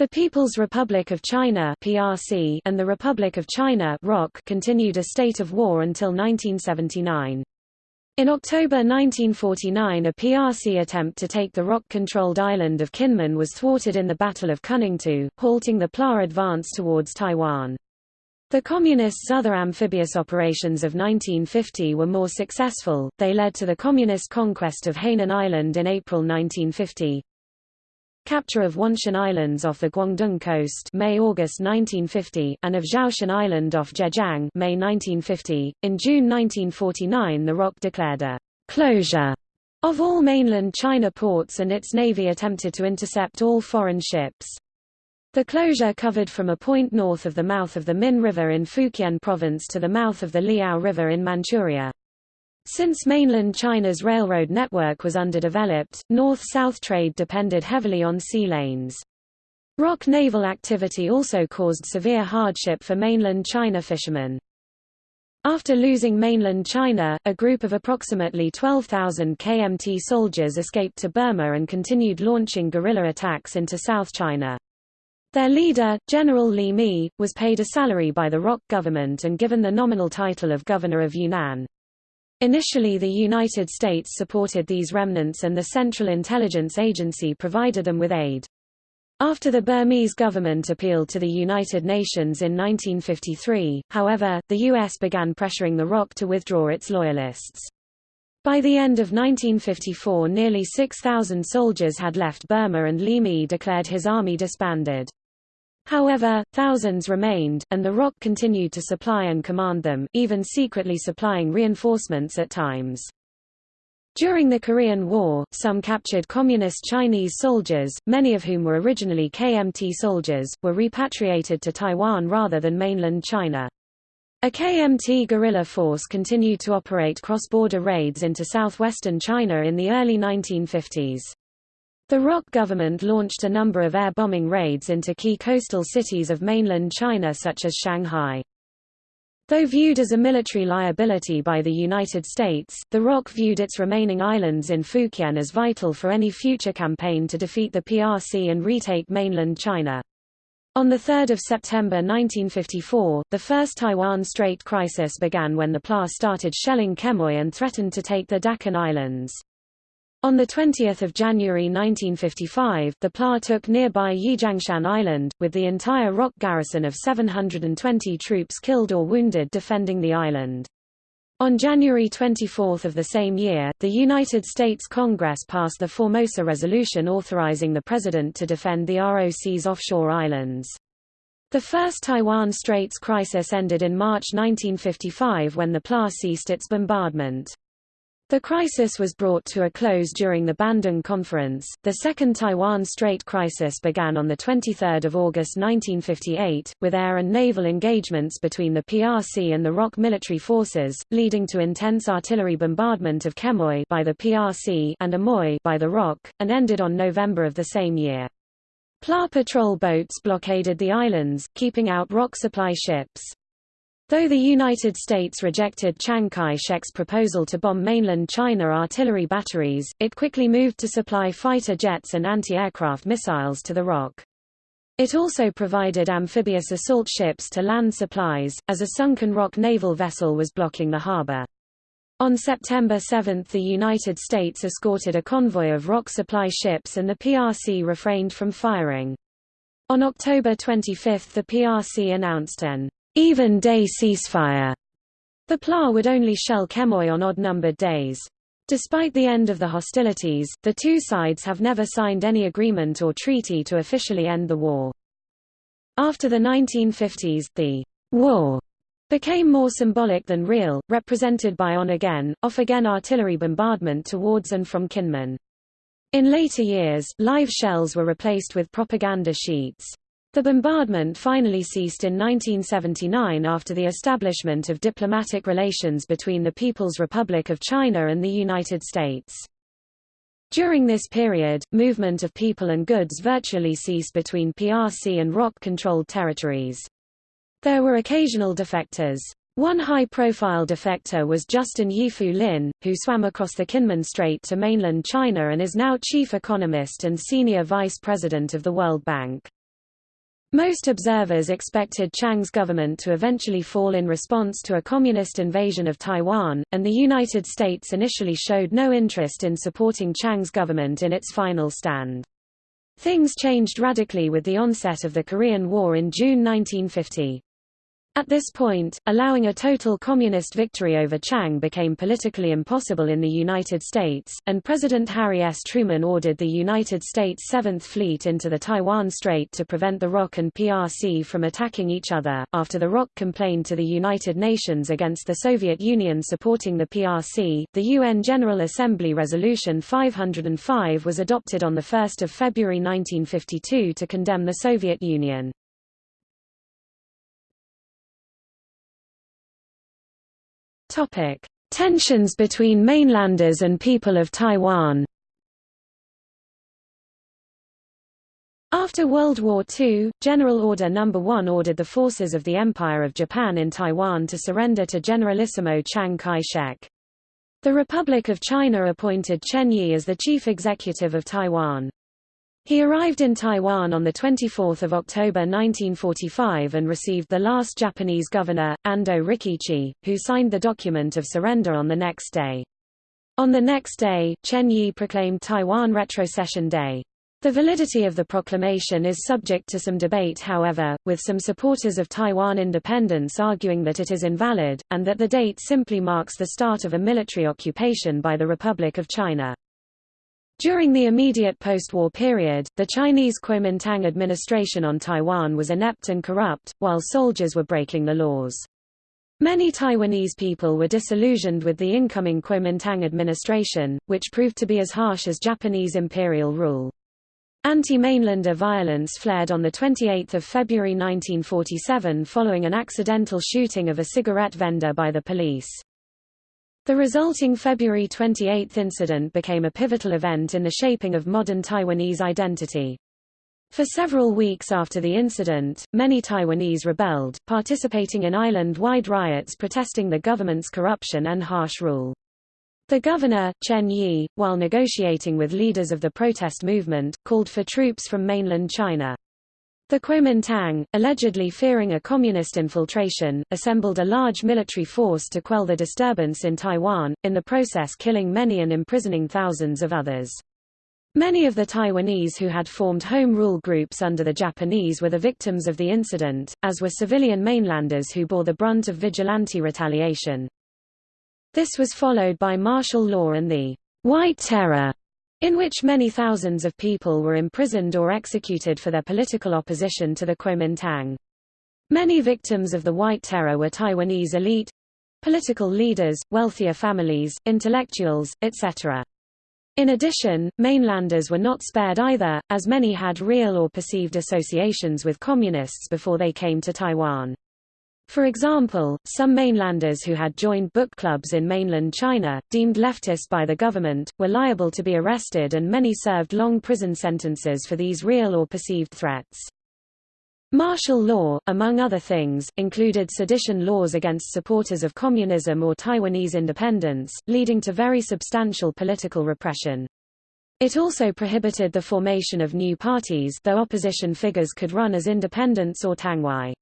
The People's Republic of China (PRC) and the Republic of China (ROC) continued a state of war until 1979. In October 1949 a PRC attempt to take the ROC-controlled island of Kinmen was thwarted in the Battle of Kuningtou, halting the PLA advance towards Taiwan. The Communists' other amphibious operations of 1950 were more successful, they led to the Communist conquest of Hainan Island in April 1950, capture of Wanshan Islands off the Guangdong coast May-August 1950, and of Zhoushan Island off Zhejiang May 1950. In June 1949 the ROC declared a «closure» of all mainland China ports and its navy attempted to intercept all foreign ships. The closure covered from a point north of the mouth of the Min River in Fujian province to the mouth of the Liao River in Manchuria. Since mainland China's railroad network was underdeveloped, north-south trade depended heavily on sea lanes. ROC naval activity also caused severe hardship for mainland China fishermen. After losing mainland China, a group of approximately 12,000 KMT soldiers escaped to Burma and continued launching guerrilla attacks into South China. Their leader, General Li Mi, was paid a salary by the ROC government and given the nominal title of Governor of Yunnan. Initially the United States supported these remnants and the Central Intelligence Agency provided them with aid. After the Burmese government appealed to the United Nations in 1953, however, the U.S. began pressuring the ROC to withdraw its loyalists. By the end of 1954 nearly 6,000 soldiers had left Burma and Mi declared his army disbanded. However, thousands remained, and the ROC continued to supply and command them, even secretly supplying reinforcements at times. During the Korean War, some captured Communist Chinese soldiers, many of whom were originally KMT soldiers, were repatriated to Taiwan rather than mainland China. A KMT guerrilla force continued to operate cross-border raids into southwestern China in the early 1950s. The ROC government launched a number of air bombing raids into key coastal cities of mainland China such as Shanghai. Though viewed as a military liability by the United States, the ROC viewed its remaining islands in Fukien as vital for any future campaign to defeat the PRC and retake mainland China. On 3 September 1954, the First Taiwan Strait crisis began when the PLA started shelling Quemoy and threatened to take the Dachen Islands. On 20 January 1955, the PLA took nearby Yijiangshan Island, with the entire ROC garrison of 720 troops killed or wounded defending the island. On January 24 of the same year, the United States Congress passed the Formosa Resolution authorizing the President to defend the ROC's offshore islands. The first Taiwan Straits crisis ended in March 1955 when the PLA ceased its bombardment. The crisis was brought to a close during the Bandung Conference. The Second Taiwan Strait crisis began on 23 August 1958, with air and naval engagements between the PRC and the ROC military forces, leading to intense artillery bombardment of Quemoy by the PRC and Amoy by the ROC, and ended on November of the same year. PLA patrol boats blockaded the islands, keeping out ROC supply ships. Though the United States rejected Chiang Kai-shek's proposal to bomb mainland China artillery batteries, it quickly moved to supply fighter jets and anti-aircraft missiles to the ROC. It also provided amphibious assault ships to land supplies, as a sunken ROC naval vessel was blocking the harbor. On September 7 the United States escorted a convoy of ROC supply ships and the PRC refrained from firing. On October 25 the PRC announced an even-day ceasefire. The PLA would only shell Quemoy on odd-numbered days. Despite the end of the hostilities, the two sides have never signed any agreement or treaty to officially end the war. After the 1950s, the war became more symbolic than real, represented by on-again, off-again artillery bombardment towards and from Kinmen. In later years, live shells were replaced with propaganda sheets. The bombardment finally ceased in 1979 after the establishment of diplomatic relations between the People's Republic of China and the United States. During this period, movement of people and goods virtually ceased between PRC and ROC-controlled territories. There were occasional defectors. One high-profile defector was Justin Yifu Lin, who swam across the Kinmen Strait to mainland China and is now chief economist and senior vice president of the World Bank. Most observers expected Chiang's government to eventually fall in response to a communist invasion of Taiwan, and the United States initially showed no interest in supporting Chiang's government in its final stand. Things changed radically with the onset of the Korean War in June 1950. At this point, allowing a total communist victory over Chiang became politically impossible in the United States, and President Harry S. Truman ordered the United States Seventh Fleet into the Taiwan Strait to prevent the ROC and PRC from attacking each other. After the ROC complained to the United Nations against the Soviet Union supporting the PRC, the UN General Assembly Resolution 505 was adopted on 1 February 1952 to condemn the Soviet Union. Topic: Tensions between mainlanders and people of Taiwan. After World War II, General Order No. 1 ordered the forces of the Empire of Japan in Taiwan to surrender to Generalissimo Chiang Kai-shek. The Republic of China appointed Chen Yi as the chief executive of Taiwan. He arrived in Taiwan on 24 October 1945 and received the last Japanese governor, Ando Rikichi, who signed the document of surrender on the next day. On the next day, Chen Yi proclaimed Taiwan Retrocession Day. The validity of the proclamation is subject to some debate however, with some supporters of Taiwan independence arguing that it is invalid, and that the date simply marks the start of a military occupation by the Republic of China. During the immediate post-war period, the Chinese Kuomintang administration on Taiwan was inept and corrupt, while soldiers were breaking the laws. Many Taiwanese people were disillusioned with the incoming Kuomintang administration, which proved to be as harsh as Japanese imperial rule. Anti-mainlander violence flared on 28 February 1947 following an accidental shooting of a cigarette vendor by the police. The resulting February 28 incident became a pivotal event in the shaping of modern Taiwanese identity. For several weeks after the incident, many Taiwanese rebelled, participating in island-wide riots protesting the government's corruption and harsh rule. The governor, Chen Yi, while negotiating with leaders of the protest movement, called for troops from mainland China. The Kuomintang, allegedly fearing a communist infiltration, assembled a large military force to quell the disturbance in Taiwan, in the process killing many and imprisoning thousands of others. Many of the Taiwanese who had formed home rule groups under the Japanese were the victims of the incident, as were civilian mainlanders who bore the brunt of vigilante retaliation. This was followed by martial law and the White Terror, in which many thousands of people were imprisoned or executed for their political opposition to the Kuomintang. Many victims of the White Terror were Taiwanese elite, political leaders, wealthier families, intellectuals, etc. In addition, mainlanders were not spared either, as many had real or perceived associations with communists before they came to Taiwan. For example, some mainlanders who had joined book clubs in mainland China, deemed leftist by the government, were liable to be arrested and many served long prison sentences for these real or perceived threats. Martial law, among other things, included sedition laws against supporters of communism or Taiwanese independence, leading to very substantial political repression. It also prohibited the formation of new parties though opposition figures could run as independents or tangwai.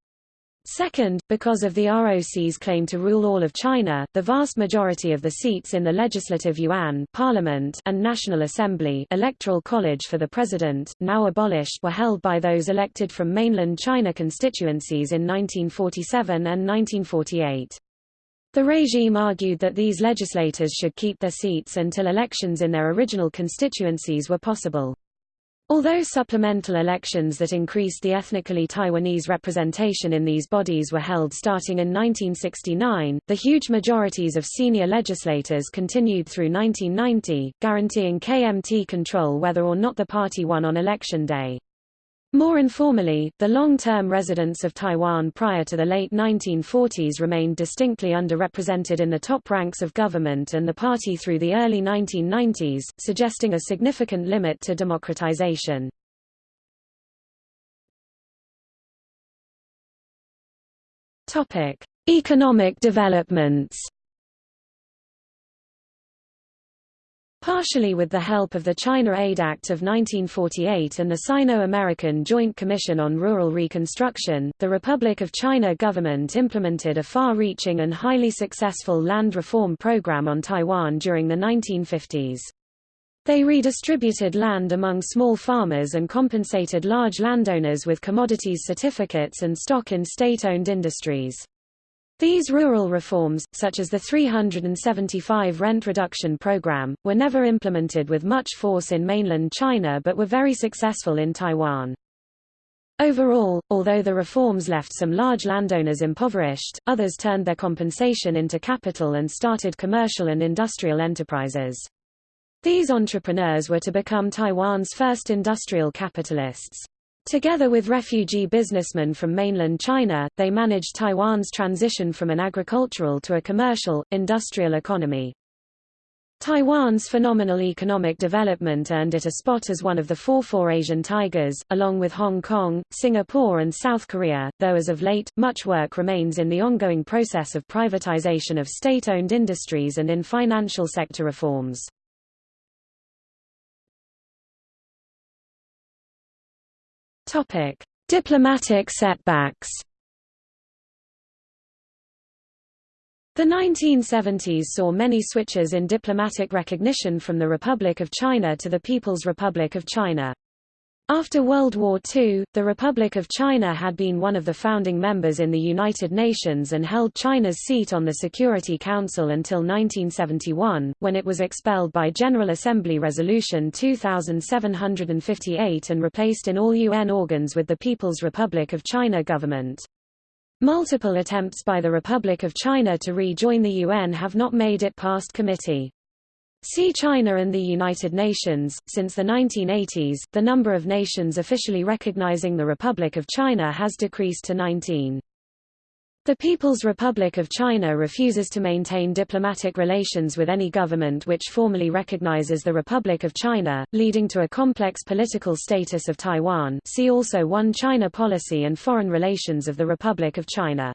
Second, because of the ROC's claim to rule all of China, the vast majority of the seats in the Legislative Yuan Parliament and National Assembly Electoral College for the President, now abolished were held by those elected from mainland China constituencies in 1947 and 1948. The regime argued that these legislators should keep their seats until elections in their original constituencies were possible. Although supplemental elections that increased the ethnically Taiwanese representation in these bodies were held starting in 1969, the huge majorities of senior legislators continued through 1990, guaranteeing KMT control whether or not the party won on election day. More informally, the long-term residents of Taiwan prior to the late 1940s remained distinctly underrepresented in the top ranks of government and the party through the early 1990s, suggesting a significant limit to democratization. Economic developments Partially with the help of the China Aid Act of 1948 and the Sino-American Joint Commission on Rural Reconstruction, the Republic of China government implemented a far-reaching and highly successful land reform program on Taiwan during the 1950s. They redistributed land among small farmers and compensated large landowners with commodities certificates and stock in state-owned industries. These rural reforms, such as the 375 rent reduction program, were never implemented with much force in mainland China but were very successful in Taiwan. Overall, although the reforms left some large landowners impoverished, others turned their compensation into capital and started commercial and industrial enterprises. These entrepreneurs were to become Taiwan's first industrial capitalists. Together with refugee businessmen from mainland China, they managed Taiwan's transition from an agricultural to a commercial, industrial economy. Taiwan's phenomenal economic development earned it a spot as one of the four four Asian tigers, along with Hong Kong, Singapore and South Korea, though as of late, much work remains in the ongoing process of privatization of state-owned industries and in financial sector reforms. Topic: Diplomatic setbacks. The 1970s saw many switches in diplomatic recognition from the Republic of China to the People's Republic of China. After World War II, the Republic of China had been one of the founding members in the United Nations and held China's seat on the Security Council until 1971, when it was expelled by General Assembly Resolution 2758 and replaced in all UN organs with the People's Republic of China government. Multiple attempts by the Republic of China to rejoin the UN have not made it past committee. See China and the United Nations. Since the 1980s, the number of nations officially recognizing the Republic of China has decreased to 19. The People's Republic of China refuses to maintain diplomatic relations with any government which formally recognizes the Republic of China, leading to a complex political status of Taiwan see also One China policy and foreign relations of the Republic of China.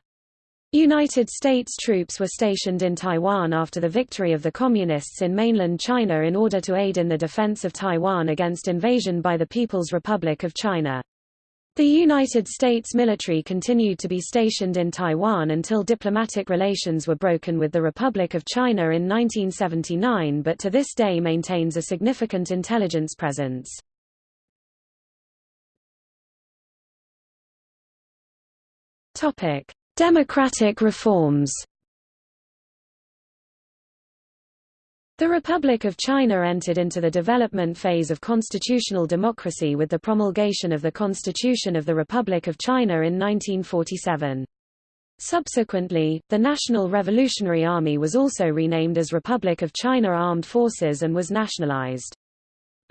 United States troops were stationed in Taiwan after the victory of the Communists in mainland China in order to aid in the defense of Taiwan against invasion by the People's Republic of China. The United States military continued to be stationed in Taiwan until diplomatic relations were broken with the Republic of China in 1979 but to this day maintains a significant intelligence presence. Topic: Democratic reforms The Republic of China entered into the development phase of constitutional democracy with the promulgation of the Constitution of the Republic of China in 1947. Subsequently, the National Revolutionary Army was also renamed as Republic of China Armed Forces and was nationalized.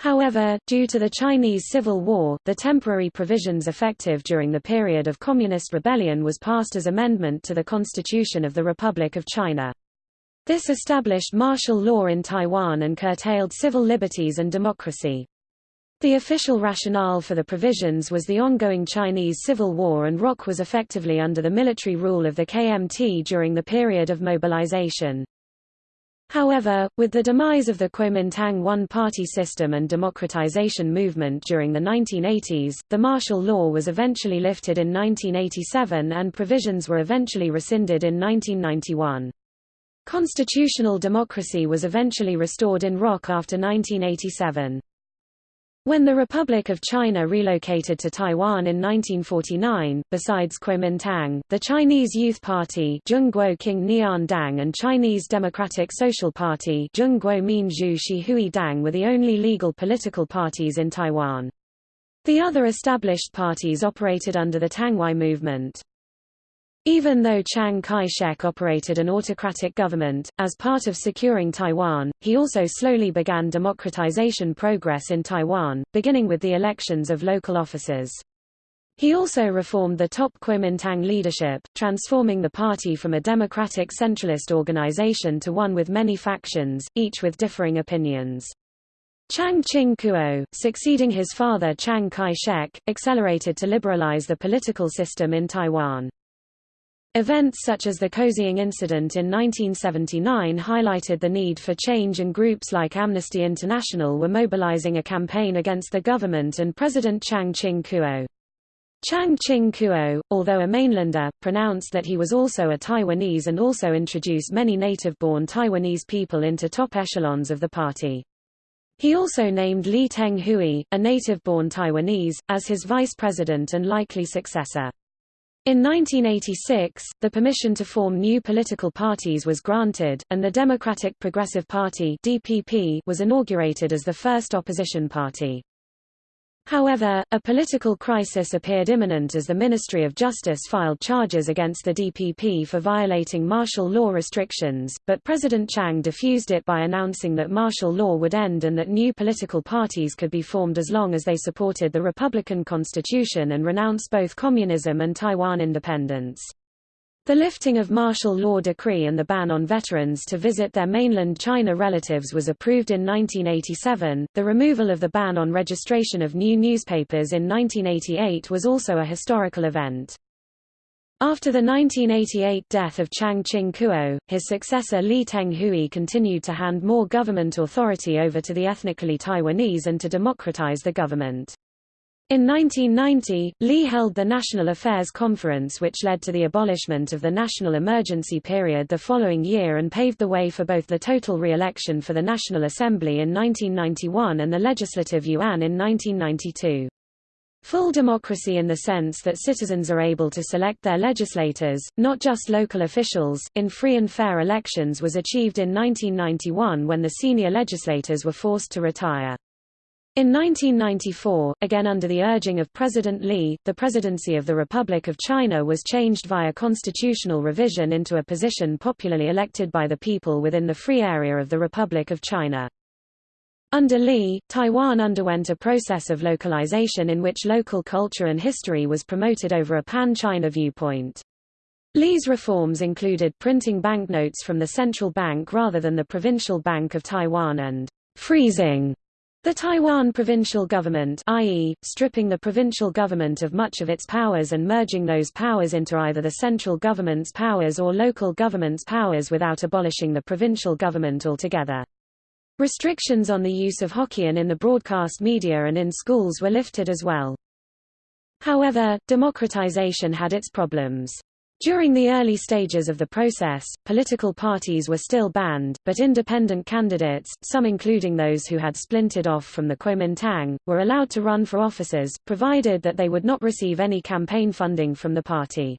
However, due to the Chinese Civil War, the temporary provisions effective during the period of Communist rebellion was passed as amendment to the Constitution of the Republic of China. This established martial law in Taiwan and curtailed civil liberties and democracy. The official rationale for the provisions was the ongoing Chinese Civil War and ROC was effectively under the military rule of the KMT during the period of mobilization. However, with the demise of the Kuomintang one-party system and democratization movement during the 1980s, the martial law was eventually lifted in 1987 and provisions were eventually rescinded in 1991. Constitutional democracy was eventually restored in ROC after 1987. When the Republic of China relocated to Taiwan in 1949, besides Kuomintang, the Chinese Youth Party Dang and Chinese Democratic Social Party Dang were the only legal political parties in Taiwan. The other established parties operated under the Tangwai movement. Even though Chiang Kai-shek operated an autocratic government, as part of securing Taiwan, he also slowly began democratization progress in Taiwan, beginning with the elections of local officers. He also reformed the top Kuomintang leadership, transforming the party from a democratic centralist organization to one with many factions, each with differing opinions. Chiang Ching-kuo, succeeding his father Chiang Kai-shek, accelerated to liberalize the political system in Taiwan. Events such as the Kaohsiung incident in 1979 highlighted the need for change and groups like Amnesty International were mobilizing a campaign against the government and President Chiang Ching-kuo. Chiang Ching-kuo, although a mainlander, pronounced that he was also a Taiwanese and also introduced many native-born Taiwanese people into top echelons of the party. He also named Lee Teng-hui, a native-born Taiwanese, as his vice president and likely successor. In 1986, the permission to form new political parties was granted, and the Democratic Progressive Party (DPP) was inaugurated as the first opposition party. However, a political crisis appeared imminent as the Ministry of Justice filed charges against the DPP for violating martial law restrictions, but President Chiang diffused it by announcing that martial law would end and that new political parties could be formed as long as they supported the Republican Constitution and renounced both communism and Taiwan independence. The lifting of martial law decree and the ban on veterans to visit their mainland China relatives was approved in 1987. The removal of the ban on registration of new newspapers in 1988 was also a historical event. After the 1988 death of Chiang Ching-kuo, his successor Lee Teng-hui continued to hand more government authority over to the ethnically Taiwanese and to democratize the government. In 1990, Lee held the National Affairs Conference which led to the abolishment of the national emergency period the following year and paved the way for both the total re-election for the National Assembly in 1991 and the Legislative Yuan in 1992. Full democracy in the sense that citizens are able to select their legislators, not just local officials, in free and fair elections was achieved in 1991 when the senior legislators were forced to retire. In 1994, again under the urging of President Lee, the presidency of the Republic of China was changed via constitutional revision into a position popularly elected by the people within the free area of the Republic of China. Under Lee, Taiwan underwent a process of localization in which local culture and history was promoted over a pan-China viewpoint. Lee's reforms included printing banknotes from the central bank rather than the Provincial Bank of Taiwan and freezing the Taiwan provincial government i.e., stripping the provincial government of much of its powers and merging those powers into either the central government's powers or local government's powers without abolishing the provincial government altogether. Restrictions on the use of Hokkien in the broadcast media and in schools were lifted as well. However, democratization had its problems. During the early stages of the process, political parties were still banned, but independent candidates, some including those who had splintered off from the Kuomintang, were allowed to run for offices, provided that they would not receive any campaign funding from the party.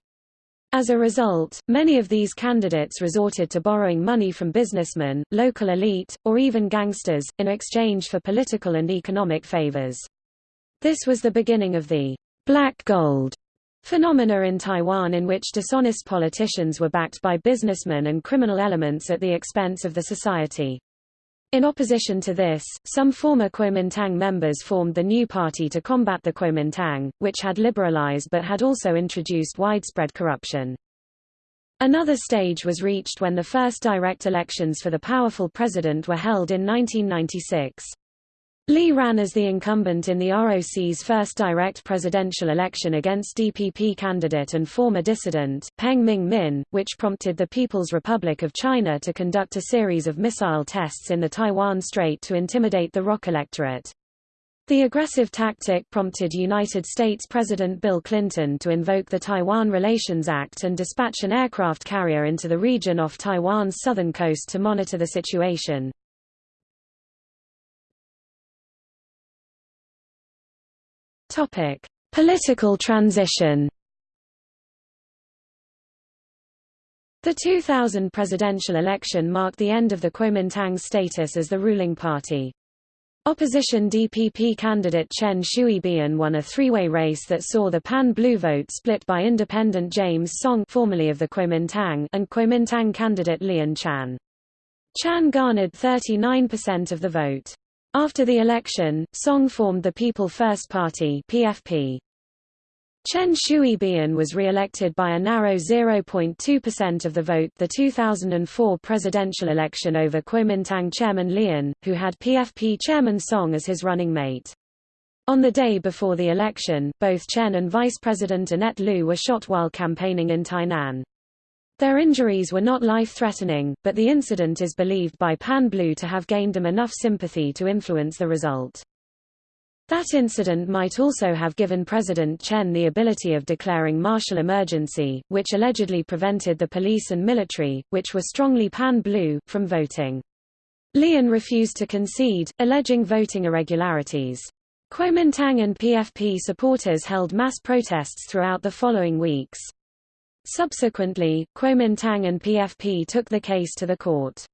As a result, many of these candidates resorted to borrowing money from businessmen, local elite, or even gangsters, in exchange for political and economic favors. This was the beginning of the black gold Phenomena in Taiwan in which dishonest politicians were backed by businessmen and criminal elements at the expense of the society. In opposition to this, some former Kuomintang members formed the new party to combat the Kuomintang, which had liberalized but had also introduced widespread corruption. Another stage was reached when the first direct elections for the powerful president were held in 1996. Lee ran as the incumbent in the ROC's first direct presidential election against DPP candidate and former dissident, Peng Ming-min, which prompted the People's Republic of China to conduct a series of missile tests in the Taiwan Strait to intimidate the ROC electorate. The aggressive tactic prompted United States President Bill Clinton to invoke the Taiwan Relations Act and dispatch an aircraft carrier into the region off Taiwan's southern coast to monitor the situation. Topic: Political transition. The 2000 presidential election marked the end of the Kuomintang's status as the ruling party. Opposition DPP candidate Chen Shui-bian won a three-way race that saw the pan-blue vote split by independent James Soong formerly of the Kuomintang and Kuomintang candidate Lien Chan. Chan garnered 39% of the vote. After the election, Soong formed the People First Party PFP. Chen Shui-bian was re-elected by a narrow 0.2% of the vote the 2004 presidential election over Kuomintang chairman Lien, who had PFP chairman Soong as his running mate. On the day before the election, both Chen and Vice President Annette Lu were shot while campaigning in Tainan. Their injuries were not life-threatening, but the incident is believed by Pan Blue to have gained them enough sympathy to influence the result. That incident might also have given President Chen the ability of declaring martial emergency, which allegedly prevented the police and military, which were strongly pan-blue, from voting. Lien refused to concede, alleging voting irregularities. Kuomintang and PFP supporters held mass protests throughout the following weeks. Subsequently, Kuomintang and PFP took the case to the court.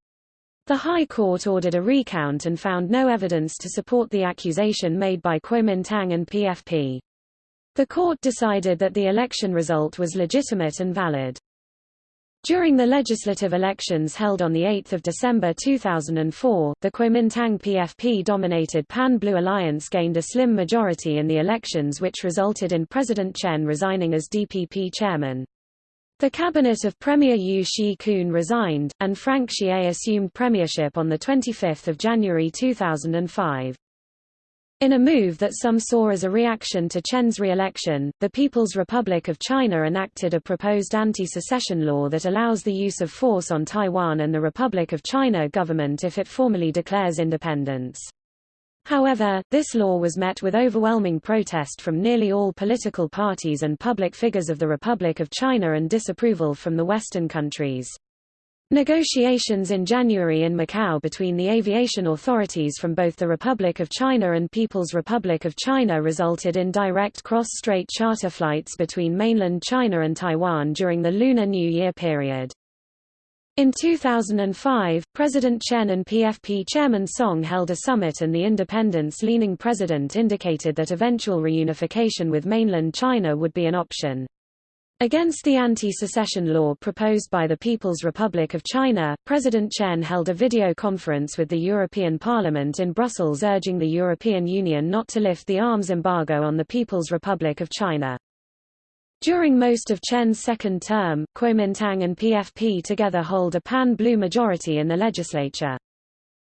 The High Court ordered a recount and found no evidence to support the accusation made by Kuomintang and PFP. The court decided that the election result was legitimate and valid. During the legislative elections held on 8 December 2004, the Kuomintang PFP-dominated Pan-Blue Alliance gained a slim majority in the elections which resulted in President Chen resigning as DPP chairman. The cabinet of Premier Yu Shyi-kun resigned, and Frank Hsieh assumed premiership on 25 January 2005. In a move that some saw as a reaction to Chen's re-election, the People's Republic of China enacted a proposed anti-secession law that allows the use of force on Taiwan and the Republic of China government if it formally declares independence. However, this law was met with overwhelming protest from nearly all political parties and public figures of the Republic of China and disapproval from the Western countries. Negotiations in January in Macau between the aviation authorities from both the Republic of China and People's Republic of China resulted in direct cross-strait charter flights between mainland China and Taiwan during the Lunar New Year period. In 2005, President Chen and PFP Chairman Soong held a summit and the independence-leaning president indicated that eventual reunification with mainland China would be an option. Against the anti-secession law proposed by the People's Republic of China, President Chen held a video conference with the European Parliament in Brussels urging the European Union not to lift the arms embargo on the People's Republic of China. During most of Chen's second term, Kuomintang and PFP together hold a pan-blue majority in the legislature.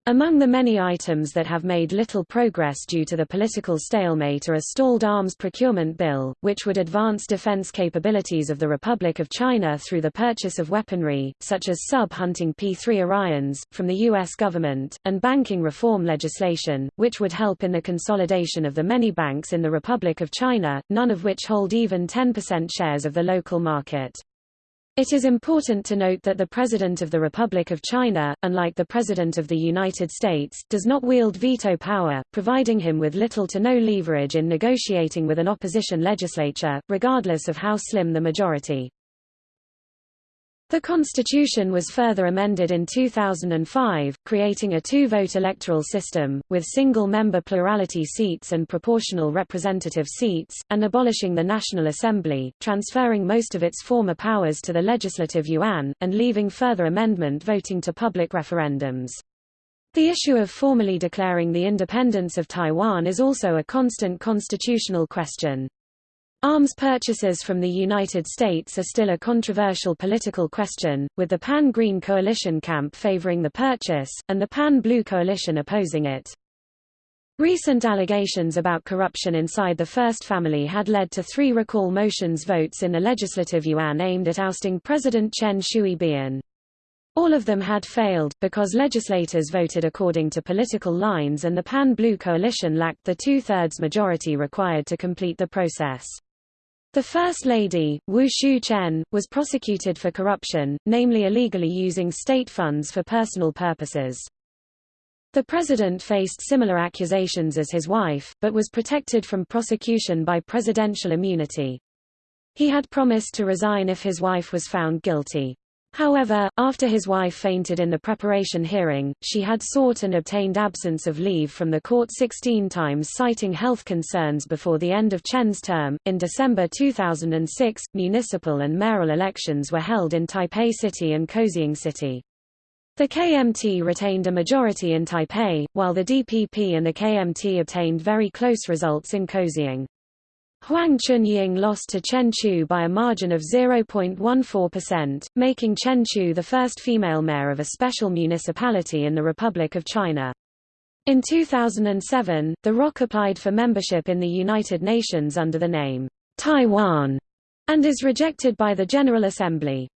Among the many items that have made little progress due to the political stalemate are a stalled arms procurement bill, which would advance defense capabilities of the Republic of China through the purchase of weaponry, such as sub-hunting P-3 Orions, from the U.S. government, and banking reform legislation, which would help in the consolidation of the many banks in the Republic of China, none of which hold even 10% shares of the local market. It is important to note that the President of the Republic of China, unlike the President of the United States, does not wield veto power, providing him with little to no leverage in negotiating with an opposition legislature, regardless of how slim the majority. The constitution was further amended in 2005, creating a two-vote electoral system, with single-member plurality seats and proportional representative seats, and abolishing the National Assembly, transferring most of its former powers to the Legislative Yuan, and leaving further amendment voting to public referendums. The issue of formally declaring the independence of Taiwan is also a constant constitutional question. Arms purchases from the United States are still a controversial political question, with the Pan-Green Coalition camp favoring the purchase, and the Pan-Blue Coalition opposing it. Recent allegations about corruption inside the First Family had led to three recall motions votes in the Legislative Yuan aimed at ousting President Chen Shui-bian. All of them had failed, because legislators voted according to political lines and the Pan-Blue coalition lacked the two-thirds majority required to complete the process. The First Lady, Wu Shu-chen, was prosecuted for corruption, namely illegally using state funds for personal purposes. The president faced similar accusations as his wife, but was protected from prosecution by presidential immunity. He had promised to resign if his wife was found guilty. However, after his wife fainted in the preparation hearing, she had sought and obtained absence of leave from the court 16 times citing health concerns before the end of Chen's term. In December 2006, municipal and mayoral elections were held in Taipei City and Kaohsiung City. The KMT retained a majority in Taipei, while the DPP and the KMT obtained very close results in Kaohsiung. Huang Chunying lost to Chen Chu by a margin of 0.14%, making Chen Chu the first female mayor of a special municipality in the Republic of China. In 2007, the ROC applied for membership in the United Nations under the name Taiwan and is rejected by the General Assembly.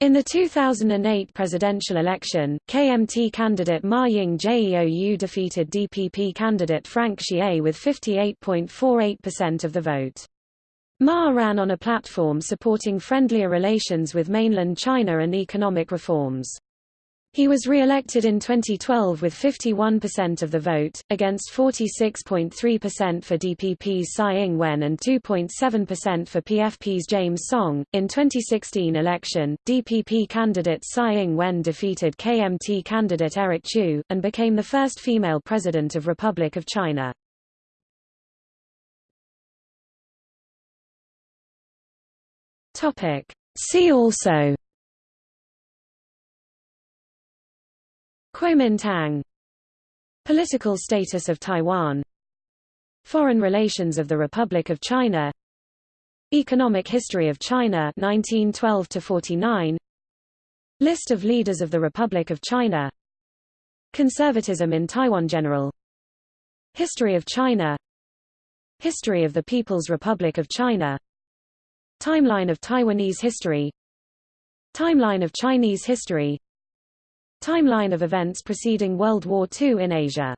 In the 2008 presidential election, KMT candidate Ma Ying-jeou defeated DPP candidate Frank Hsieh with 58.48% of the vote. Ma ran on a platform supporting friendlier relations with mainland China and economic reforms. He was re-elected in 2012 with 51% of the vote, against 46.3% for DPP's Tsai Ing-wen and 2.7% for PFP's James Soong. In 2016 election, DPP candidate Tsai Ing-wen defeated KMT candidate Eric Chu, and became the first female president of Republic of China. See also Kuomintang. Political status of Taiwan. Foreign relations of the Republic of China. Economic history of China 1912 to 49 List of leaders of the Republic of China. Conservatism in Taiwan General. History of China. History of the People's Republic of China. Timeline of Taiwanese history. Timeline of Chinese history Timeline of events preceding World War II in Asia